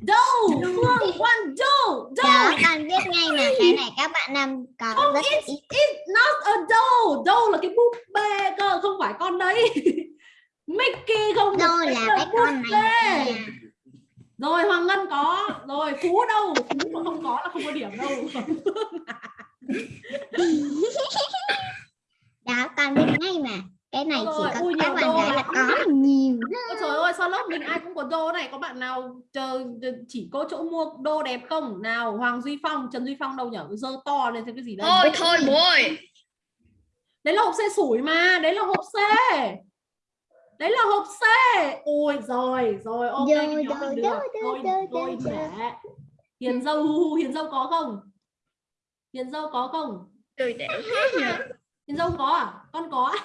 Đâu, Phương want dough, đó dough. con biết ngay là cái này các bạn nam có Không, rất it's, ít it's not a doll. Doll là cái búp bê cơ, không phải con đấy. Mickey không cái là cái con này bê. nha. Rồi Hoàng Ngân có, rồi Phú đâu? Phú mà không có là không có điểm đâu. đó con biết ngay mà cái này Rồi, chỉ có ui, các nhiều bạn đồ gái là có nhiều Ôi trời ơi, sao lớp mình ai cũng có đô này? Có bạn nào chờ chỉ có chỗ mua đô đẹp không? Nào, Hoàng Duy Phong, Trần Duy Phong đâu nhở? Dơ to lên xem cái gì đây? Thôi thôi bố ơi. Đấy là hộp xe sủi mà, đấy là hộp xe. Đấy là hộp C. Ôi rồi, rồi ok Rồi, cái nhóm mình được. rồi, Tôi rồi, tôi để. Hiền dâu hu hu, Hiền dâu có không? Hiền dâu có không? Hết nhờ. Hiền dâu có à? Con có.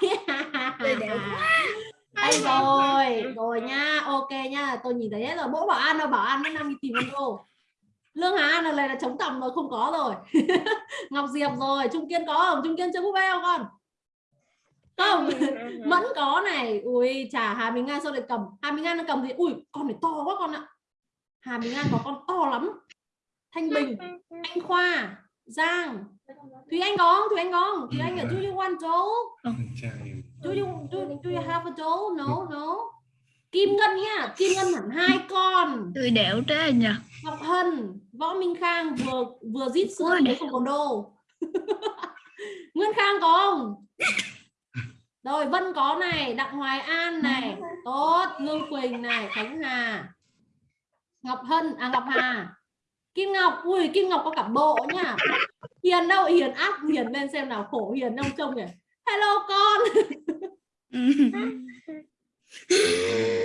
Đây rồi, rồi nha, ok nha. Tôi nhìn thấy hết rồi. Mỗi bảo an đâu, bảo an vẫn đang đi tìm con đô. Lương Hà An là này là chống tầm rồi, không có rồi. Ngọc Diệp rồi, Trung Kiên có không? Trung Kiên chơi búp bê không con? Không. Mẫn có này. Ui, chả Hà Bình An sao lại cầm? Hà Bình An nó cầm gì? Ui, con này to quá con ạ. Hà Bình An có con to lắm. Thanh Bình, Anh Khoa, Giang Thúy Anh có không Thúy Anh có không Thúy Anh ở do you want doll trai do you do, do you have a doll no no. Kim Ngân nha. Kim Ngân hẳn hai con. Tôi đẻo thế nhỉ? Ngọc Hân Võ Minh Khang vừa vừa rít sữa đấy không còn đô Nguyên Khang có không rồi Vân có này Đặng Hoài An này. Tốt Lương Quỳnh này Khánh Hà. Ngọc Hân à Ngọc Hà Kim Ngọc ui Kim Ngọc có cả bộ nhá. Hiền đâu Hiền áp Hiền lên xem nào khổ Hiền đâu trông nhỉ hello con.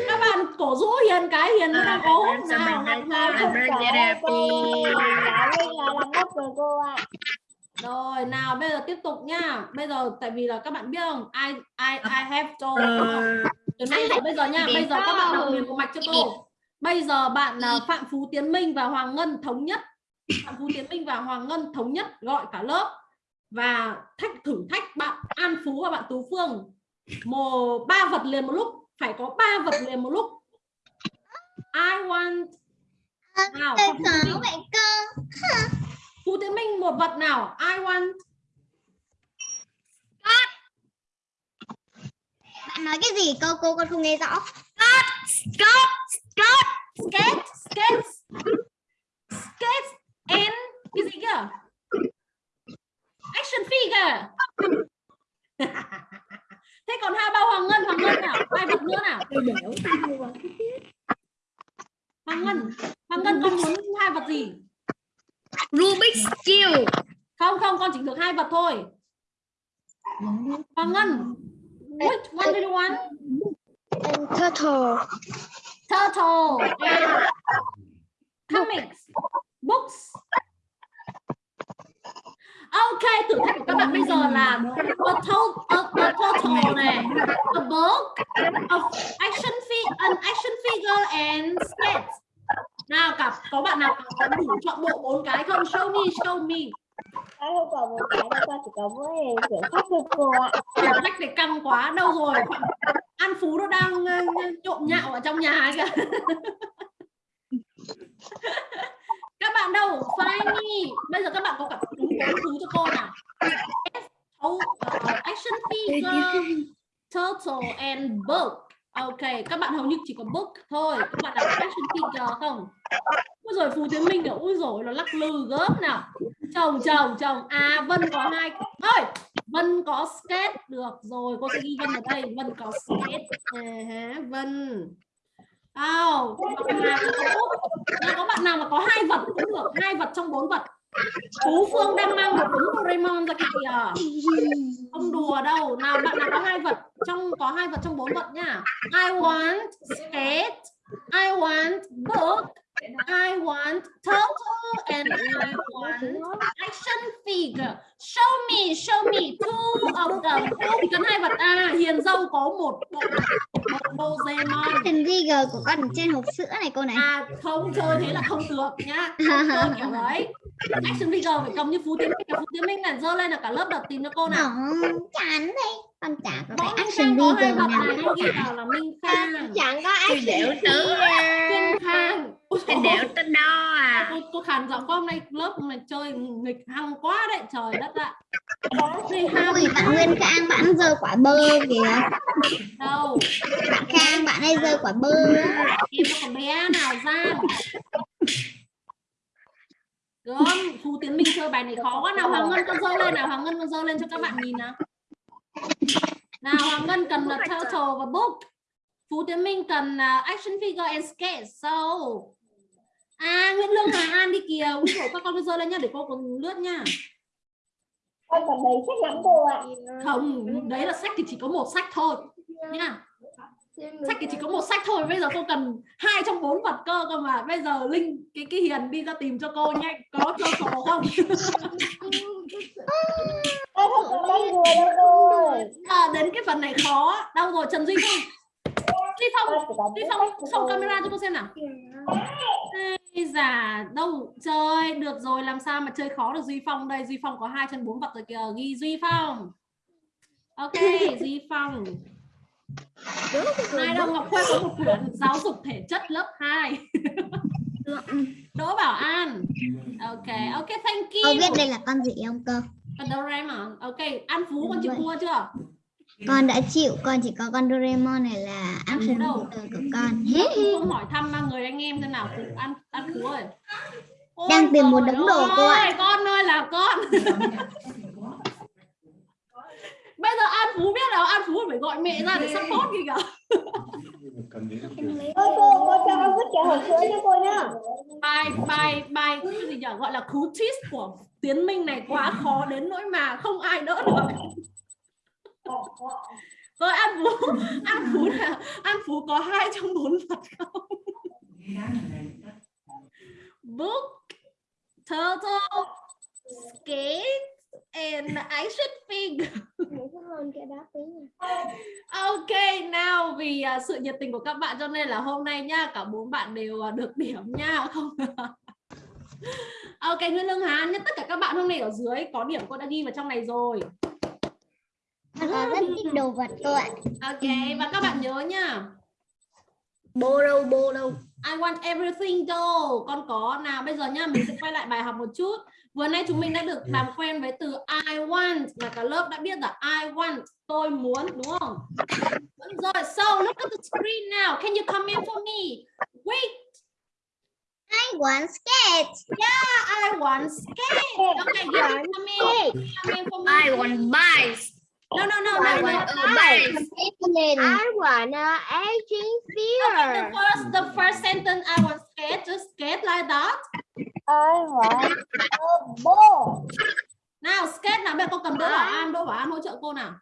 Các bạn cổ rũ Hiền cái Hiền nó đang ốm nào rồi nào bây giờ tiếp tục nha bây giờ tại vì là các bạn biết không? I I I have told từ nãy giờ bây giờ nha bây giờ các bạn đọc liền một mạch cho cô bây giờ bạn à, Phạm Phú Tiến Minh và Hoàng Ngân thống nhất. Phạm Phú Tiến Minh và Hoàng Ngân thống nhất gọi cả lớp. Và thách thử thách bạn An Phú và bạn Tú Phương. Một ba vật liền một lúc. Phải có ba vật liền một lúc. I want nào Tôi Phạm Phú vậy cơ. Phú Tiến Minh một vật nào? I want Bạn nói cái gì cô cô con không nghe rõ skate skate skate and cái gì kia action figure thế còn hai bao hoàng ngân hoàng ngân nào? Hai vật nữa nào? Hoàng ngân hoàng ngân con muốn hai vật gì? Rubik's Cube. Không không con chỉ được hai vật thôi. Hoàng ngân. which one do you want? Turtle turtle comics books Ok, thử thách của các bạn bây giờ là a, to a, a total này, a book, a action figure, an action figure and sketch. Nào, cả có bạn nào có đủ chọn bộ bốn cái không? Show me, show me. Ai không có một cái đâu con chỉ có mỗi quyển sách thôi cô ạ. Thử thách này căng quá, đâu rồi? An Phú nó đang ờ, trộm nhạo ở trong nhà kìa. các bạn đâu? Find me bây giờ các bạn có cả đúng bốn thứ cho cô nào? Oh, uh, action figure turtle and book. Ok các bạn hầu như chỉ có book thôi. Các bạn là action figure không? Ôi rồi Phú Tiến Minh kiểu ui rồi nó lắc lư gớm nào chồng chồng chồng. À Vân có hai ơi Vân có skate. Được rồi cô sẽ ghi Vân ở đây. Vân có skate. À, Vân. Oh, có. Nào, có bạn nào mà có hai vật cũng được. Hai vật trong bốn vật. Phú Phương đang mang một đống Doraemon ra kìa. Không đùa đâu. Nào bạn nào có hai vật trong có hai vật trong bốn vật nhá. I want skate. I want book. I want turtle and I want action figure. Show me show me two of them. Cần hai vật. À hiền dâu có một bộ bộ Doraemon. Action figure của con ở trên hộp sữa này cô này. À không chơi thế là không được nhá. Không chơi kiểu đấy. Action figure phải cầm như phú tiến minh. Phú tiến minh này dơ lên là cả lớp đợt tìm cho cô nào. Không, chán đây Con chả có cái action có figure vật nào. này cô ghi vào là Minh Khang? Chẳng có đẻo tớ Minh Khang Dồi đẻo tớ đo à? Cô, cô khàn giọng có hôm nay lớp này chơi nghịch hăng quá đấy trời đất ạ. Ham Ui, bạn Nguyên Khang bạn rơi quả bơ kìa. Đâu? Bạn Khang bạn ấy rơi quả bơ. Em có bé nào Giang Gớm, Phú Tiến Minh chơi bài này khó quá. Nào Hoàng Ngân con dơ lên nào Hoàng Ngân con dơ lên cho các bạn nhìn nào. Nào Hoàng Ngân cần là turtle và book. Phú Tiến Minh cần uh, action figure and skate so à Nguyễn Lương Hà An đi kìa. Úi dồi, các con cứ dơ lên nhá để cô còn lướt nha Con còn đầy sách lắm cô ạ. Không đấy là sách thì chỉ có một sách thôi. Nha sách thì chỉ có một sách thôi bây giờ cô cần hai trong bốn vật cơ cơ mà. Bây giờ linh cái cái hiền đi ra tìm cho cô nhanh có cho sổ không? À, đến cái phần này khó. Đâu rồi trần duy phong? Duy phong duy phong xong camera cho cô xem nào Ây già đâu chơi được rồi làm sao mà chơi khó được duy phong đây? Duy phong có hai chân bốn vật rồi kìa. Ghi duy phong. Ok duy phong. Nay đâu Ngọc Khuê có một quyển giáo dục thể chất lớp 2 Đỗ Bảo An. Ok ok thank you. Biết đây là con gì không cô? Con Doraemon ok An Phú con chịu thua chưa Con đã chịu, con chỉ có con Doraemon này là Ăn đâu? figure của con. không hỏi thăm ba người anh em thế nào Phú An An Phú ơi Ôi Đang tìm một đống đồ cô ạ. con ơi là con bây giờ An Phú biết đâu An Phú phải gọi mẹ ra để support gì cả Cô, cô, cô cho con vứt trẻ hộp sữa cho cô nhá. bài bài bài cái gì nhỉ gọi là cú twist của Tiến Minh này quá khó đến nỗi mà không ai đỡ được rồi An Phú An Phú là An Phú có hai trong bốn vật không book turtle skate and action figure Ok, nào vì à, sự nhiệt tình của các bạn cho nên là hôm nay nha, cả bốn bạn đều à, được điểm nha, không? ok, nguyễn Lương Hán, nhất tất cả các bạn hôm nay ở dưới có điểm cô đã ghi vào trong này rồi. Con có rất thích đồ vật cô ạ. Ok, và các bạn nhớ nha, Bô đâu, bô đâu. I want everything đâu, con có. Nào bây giờ nha, mình sẽ quay lại bài học một chút. Vừa nay chúng mình đã được làm quen với từ I want mà cả lớp đã biết là I want, tôi muốn, đúng không? Rồi, so look at the screen now. Can you comment for me? Wait, I want skate. I want skate. Okay, you can comment. Comment for me. I want bikes. No, no, no, I no, want no. a bike. Lên. I want a action The figure. first, the first sentence, I want skate, just skate like that. I want a ball. Nào, skate nào, bây giờ cô cầm Đỗ Bảo An, Đỗ Bảo An hỗ trợ cô nào.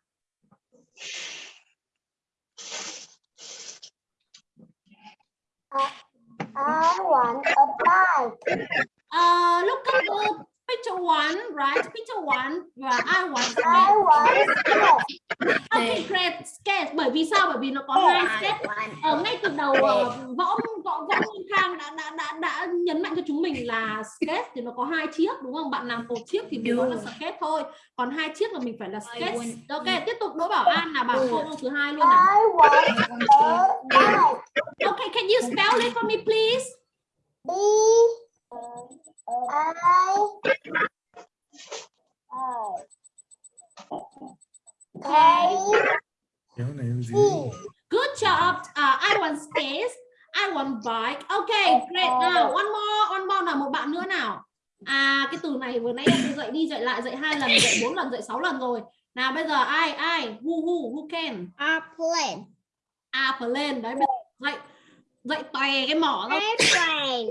I want a bike. Uh, look at the picture one, right? Picture one, và I want I skate. want skate. Okay, great, skate. Bởi vì sao? Bởi vì nó có hai skate. Ở ngay từ đầu ờ, võ võ võ Nguyên Khang đã đã đã đã nhấn mạnh cho chúng mình là skate thì nó có hai chiếc đúng không? Bạn làm một chiếc thì mình nói là skate thôi. Còn hai chiếc là mình phải là skate. Ok, tiếp tục Đỗ Bảo An là bảo câu thứ hai luôn nào. Okay, can you spell it for me please? B I I Kéo này em gì? Good job. Uh, I want skates. I want bike. Okay, great. Now, one more, one more nào một bạn nữa nào. À, cái từ này vừa nãy em dạy đi dạy lại dạy hai lần, dạy bốn lần, dạy sáu lần rồi. Nào bây giờ ai ai who who who can? À plane đấy bây giờ dạy dạy tòe cái mỏ ra. airplane.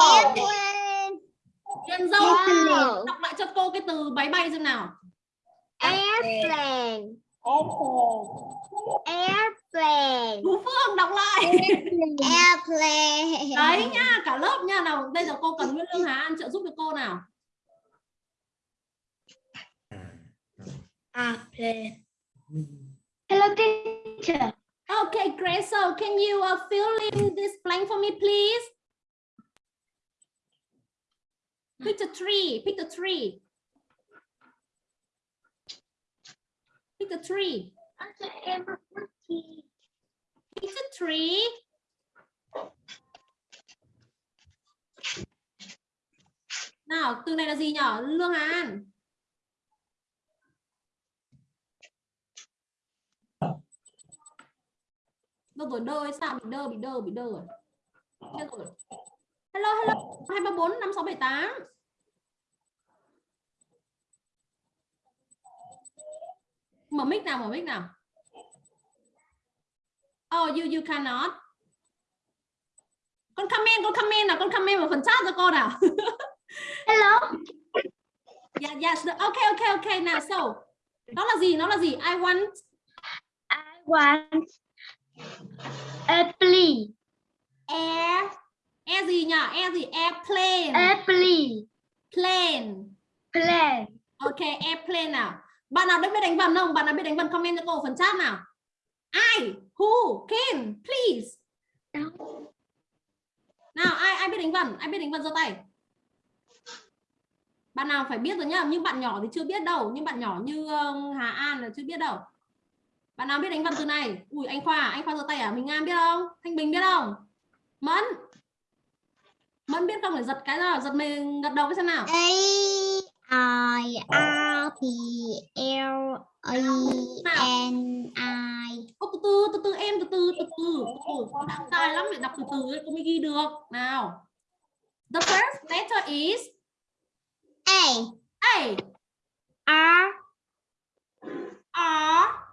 Airplane. Yên dâu. Airplane. Đọc lại cho cô cái từ máy bay xem nào. Airplane. Airplane. Phú Phương đọc lại. Airplane. Đấy nha, cả lớp nha nào. Bây giờ cô cần Nguyễn Lương Hà An trợ giúp cho cô nào. Airplane. Hello teacher. Okay, great. So can you uh, fill in this blank for me, please? Pick the tree. Pick the tree. Pick the tree. Pick the tree. Nào, từ này là gì nhở? Lương An. Đâu rồi đơ hay sao? Bị đơ, bị đơ, bị đơ rồi. Chết rồi. Hello, hello. 234 5678. Mở mic nào, mở mic nào. Oh, you you cannot. Con comment, con comment nào, con comment vào phần chat cho cô nào. Hello. Yeah, yes. the- Okay, okay, okay. Nào, so. Nó là gì? Nó là gì? I want I want airplane. air. Air gì nhỉ? Air gì? Airplane. Airplane. Plane. Plane. Ok, airplane nào. Bạn nào biết đánh vần không? Bạn nào biết đánh vần comment cho cô phần chat nào. Ai? Who? Can? Please. Nào, ai ai biết đánh vần? Ai biết đánh vần giơ tay. Bạn nào phải biết rồi nhá, nhưng bạn nhỏ thì chưa biết đâu, nhưng bạn nhỏ như ờ, Hà An là chưa biết đâu. Bạn nào biết đánh vần từ này? Ui anh Khoa, anh Khoa giơ tay à? Mình An biết không? Thanh Bình biết không? Mẫn. Mẫn biết không? Phải giật cái nào? Giật mình gật đầu cái xem nào. A I R P L E N I. Ô, từ từ từ từ em từ từ từ từ. Từ đọc dài lắm phải đọc từ từ ấy cô mới ghi được. Nào. The first letter is A. A. R. R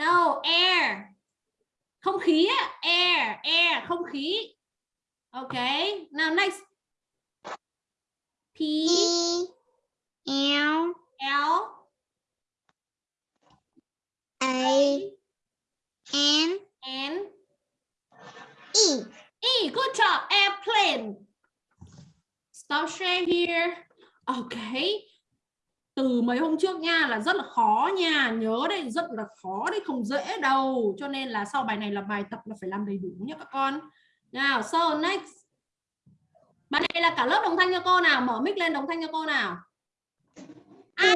no air. Không khí á, air air không khí. Ok now next. P. E L. L. A N. N. E. E good job airplane. Stop share here. Ok từ mấy hôm trước nha là rất là khó nha. Nhớ đây rất là khó đấy không dễ đâu. Cho nên là sau bài này là bài tập là phải làm đầy đủ nhé các con. Nào so next. Bài này là cả lớp đồng thanh cho cô nào? Mở mic lên đồng thanh cho cô nào? Ai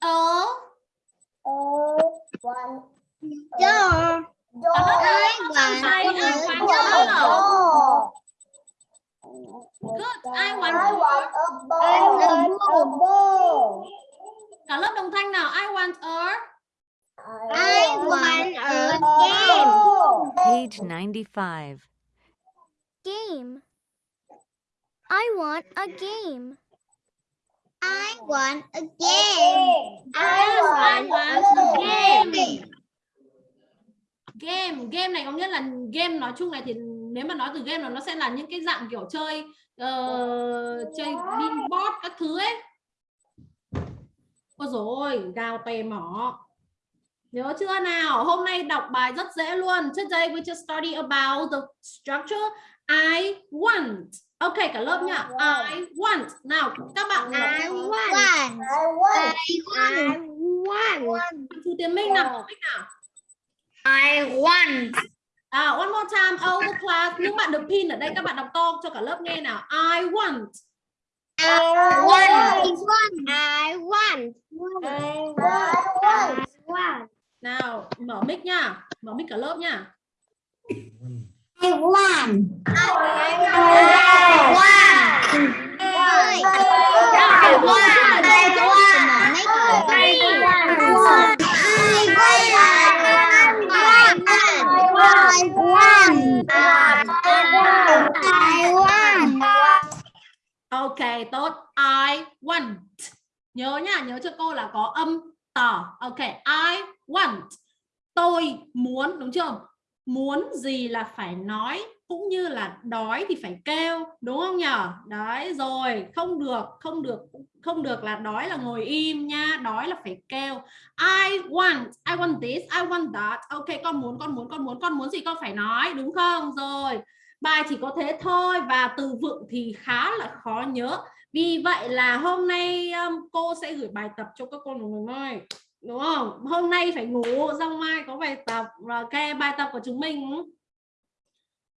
ở. door good. I want I want a ball I want a ball cả lớp đồng thanh nào? I want a I want a game. Page 95. Game. I want a game. I want a game. I I want a game. game. Game. Game này có nghĩa là game nói chung này thì nếu mà nói từ game là nó sẽ là những cái dạng kiểu chơi ờ, chơi pinboard các thứ ấy ôi rồi gào tè mỏ. Nhớ chưa nào? Hôm nay đọc bài rất dễ luôn. Today we just study about the structure. I want. Ok cả lớp nhá. I want. Nào các bạn. I want. I want. I want. Chú Tiến Minh nào Minh nào? I want. À, one more time, all the class. Những bạn được pin ở đây các bạn đọc to cho cả lớp nghe nào. I want. I want. I want I want. I want Nào, mở mic nha. Mở mic cả lớp nha. I want Ok, tốt. I want. Nhớ nhá nhớ cho cô là có âm tỏ. Ok, I want. Tôi muốn, đúng chưa? Muốn gì là phải nói cũng như là đói thì phải kêu đúng không nhở đấy rồi không được không được không được là đói là ngồi im nha đói là phải kêu I want I want this I want that ok con muốn con muốn con muốn con muốn gì con phải nói đúng không rồi bài chỉ có thế thôi và từ vựng thì khá là khó nhớ vì vậy là hôm nay um, cô sẽ gửi bài tập cho các con người ơi đúng không hôm nay phải ngủ xong mai có bài tập ok bài tập của chúng mình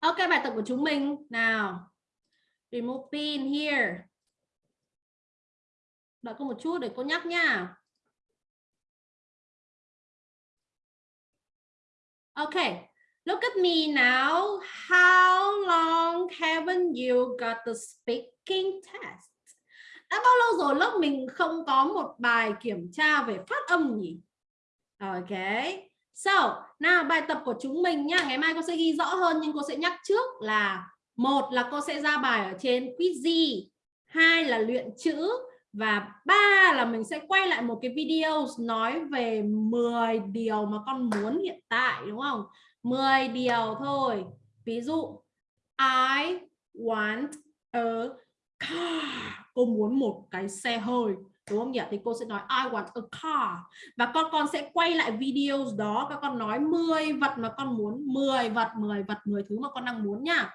Ok, bài tập của chúng mình nào. Remove pin here. Đợi cô một chút để cô nhắc nha. Ok, look at me now. How long haven't you got the speaking test? Đã bao lâu rồi lớp mình không có một bài kiểm tra về phát âm nhỉ? Ok. So, nào bài tập của chúng mình nhá, ngày mai cô sẽ ghi rõ hơn nhưng cô sẽ nhắc trước là một là cô sẽ ra bài ở trên Quizy, hai là luyện chữ và ba là mình sẽ quay lại một cái video nói về 10 điều mà con muốn hiện tại đúng không? 10 điều thôi. Ví dụ, I want a car. Cô muốn một cái xe hơi, đúng không nhỉ thì cô sẽ nói, I want a car và con con sẽ quay lại video đó các con nói 10 vật mà con muốn 10 vật 10 vật 10 thứ mà con đang muốn nha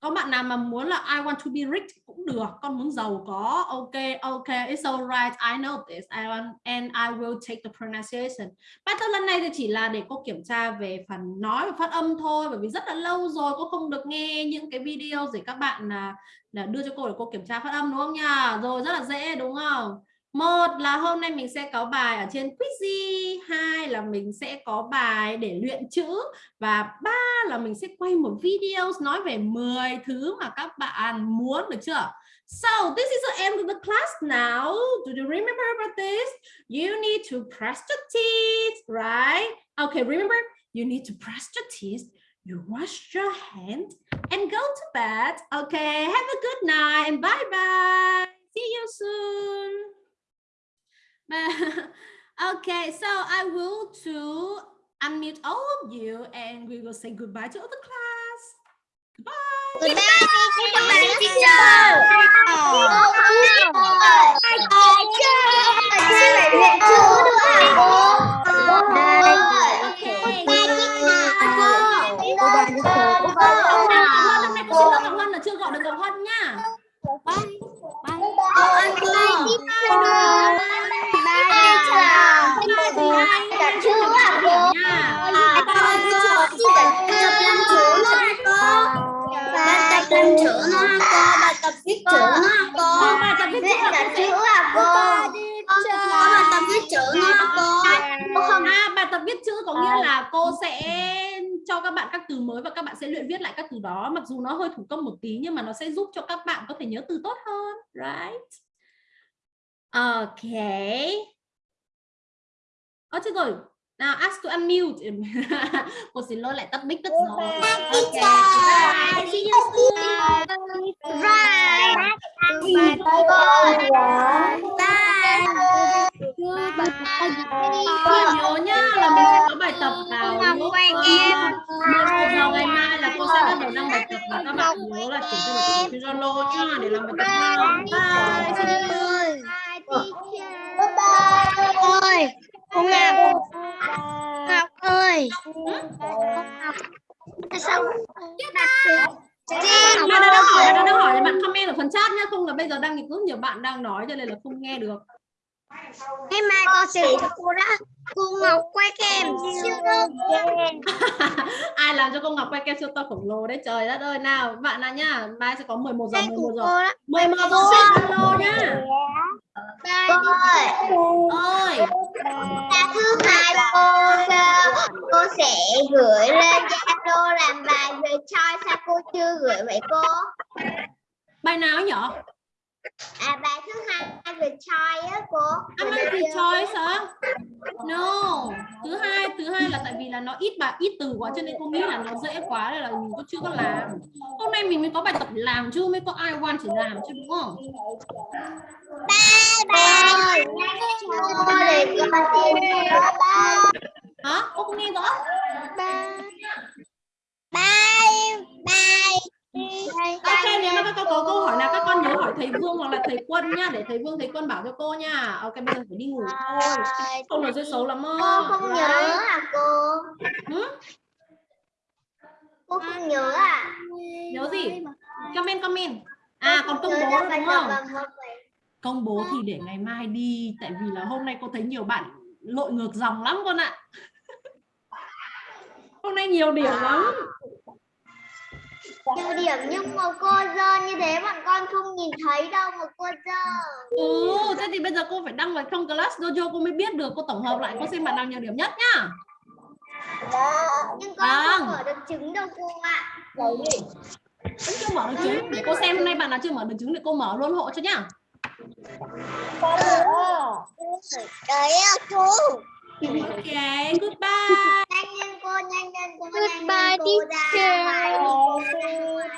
có bạn nào mà muốn là I want to be rich cũng được con muốn giàu có ok ok it's alright I know this I want and I will take the pronunciation. Bài tập lần này thì chỉ là để cô kiểm tra về phần nói và phát âm thôi bởi vì rất là lâu rồi cô không được nghe những cái video để các bạn là, là đưa cho cô để cô kiểm tra phát âm đúng không nha? Rồi rất là dễ đúng không? Một là hôm nay mình sẽ có bài ở trên Quizy, hai là mình sẽ có bài để luyện chữ và ba là mình sẽ quay một video nói về 10 thứ mà các bạn muốn được chưa So this is the end of the class now. Do you remember about this? You need to brush your teeth, right? Okay, remember, you need to brush your teeth, you wash your hand, and go to bed. Okay, have a good night and bye-bye. See you soon okay, so I will to unmute all of you and we will say goodbye to all the class. Goodbye. Goodbye, teacher. Hôm nay cô xin lỗi Ngọc Hân là chưa gọi được Ngọc Hân nha. Bye chữ nó cô, bài tập viết chữ nó cô. Cô bài tập viết chữ à cô? Có bài tập viết chữ nó cô. Cô À, bài tập viết chữ có nghĩa là cô sẽ cho các bạn các từ mới và các bạn sẽ luyện viết lại các từ đó mặc dù nó hơi thủ công một tí nhưng mà nó sẽ giúp cho các bạn có thể nhớ từ tốt hơn right okay Ơ chết rồi nào ask to unmute cô xin lỗi lại tắt mic tất rồi okay bye see you soon Cô nhớ nhá là mình sẽ có bài tập vào lúc quay ờ, em. 11 giờ ngày mai là cô sẽ bắt đầu đăng bài tập và các bạn nhớ là chuyển cho bài tập trên Zalo nhá để làm bài tập nào. Bye. See you. ơi cô ngọc ngọc ơi. Sao? Đặt Bạn đang hỏi, bạn đang hỏi thì bạn comment ở phần chat nhá, không là bây giờ đang rất nhiều bạn đang nói cho nên là không nghe được. ngày mai cô sẽ cho cô đã cô ngọc quay kem. Siêu tốt Ai làm cho cô Ngọc quay kem siêu to khổng lồ đấy trời đất ơi. Nào, bạn nào nhá, mai sẽ có 11 giờ đây 11 của giờ. cô đó. 11 giờ. trên Zalo nhá. Cô ơi, là thứ hai cô cô sẽ gửi lên Zalo làm bài về choi sao cô chưa gửi vậy cô? bài nào nhở? À bài thứ hai về choi á cô. Am I the choice hả? No. Thứ hai, thứ hai là tại vì là nó ít bài ít từ quá cho nên cô nghĩ là nó dễ quá nên là mình cũng chưa có làm. Hôm nay mình mới có bài tập làm chứ mới có ai want chỉ làm chứ đúng không? Ba ba Cô để con tìm ba. Hả? Cô không nghe rõ? Bye bye. Ok, nếu mà các con có câu hỏi nào các con nhớ hỏi thầy Vương hoặc là thầy Quân nhá để thầy Vương thầy Quân bảo cho cô nha. Ok, bây giờ phải đi ngủ thôi. Không là sẽ xấu lắm Cô không nhớ à cô? Hử? Cô không nhớ à? Nhớ gì? Comment comment. À còn công Nhớ bố đúng không? Công bố thì để ngày mai đi tại vì là hôm nay cô thấy nhiều bạn lội ngược dòng lắm con ạ hôm nay nhiều điểm lắm nhiều điểm nhưng mà cô dơ như thế bọn con không nhìn thấy đâu mà cô dơ. ừ thế thì bây giờ cô phải đăng vào trong class dojo cô mới biết được cô tổng hợp lại cô xem bạn nào nhiều điểm nhất nhá Nhưng con không Vâng. mở được trứng đâu cô ạ. vẫn chưa mở được trứng để cô xem hôm nay bạn nào chưa mở được trứng để cô mở luôn hộ cho nhá Đấy à cô. ok goodbye Nhanh lên cô, nhanh lên cô, nhanh Goodbye, lên cô ra teacher.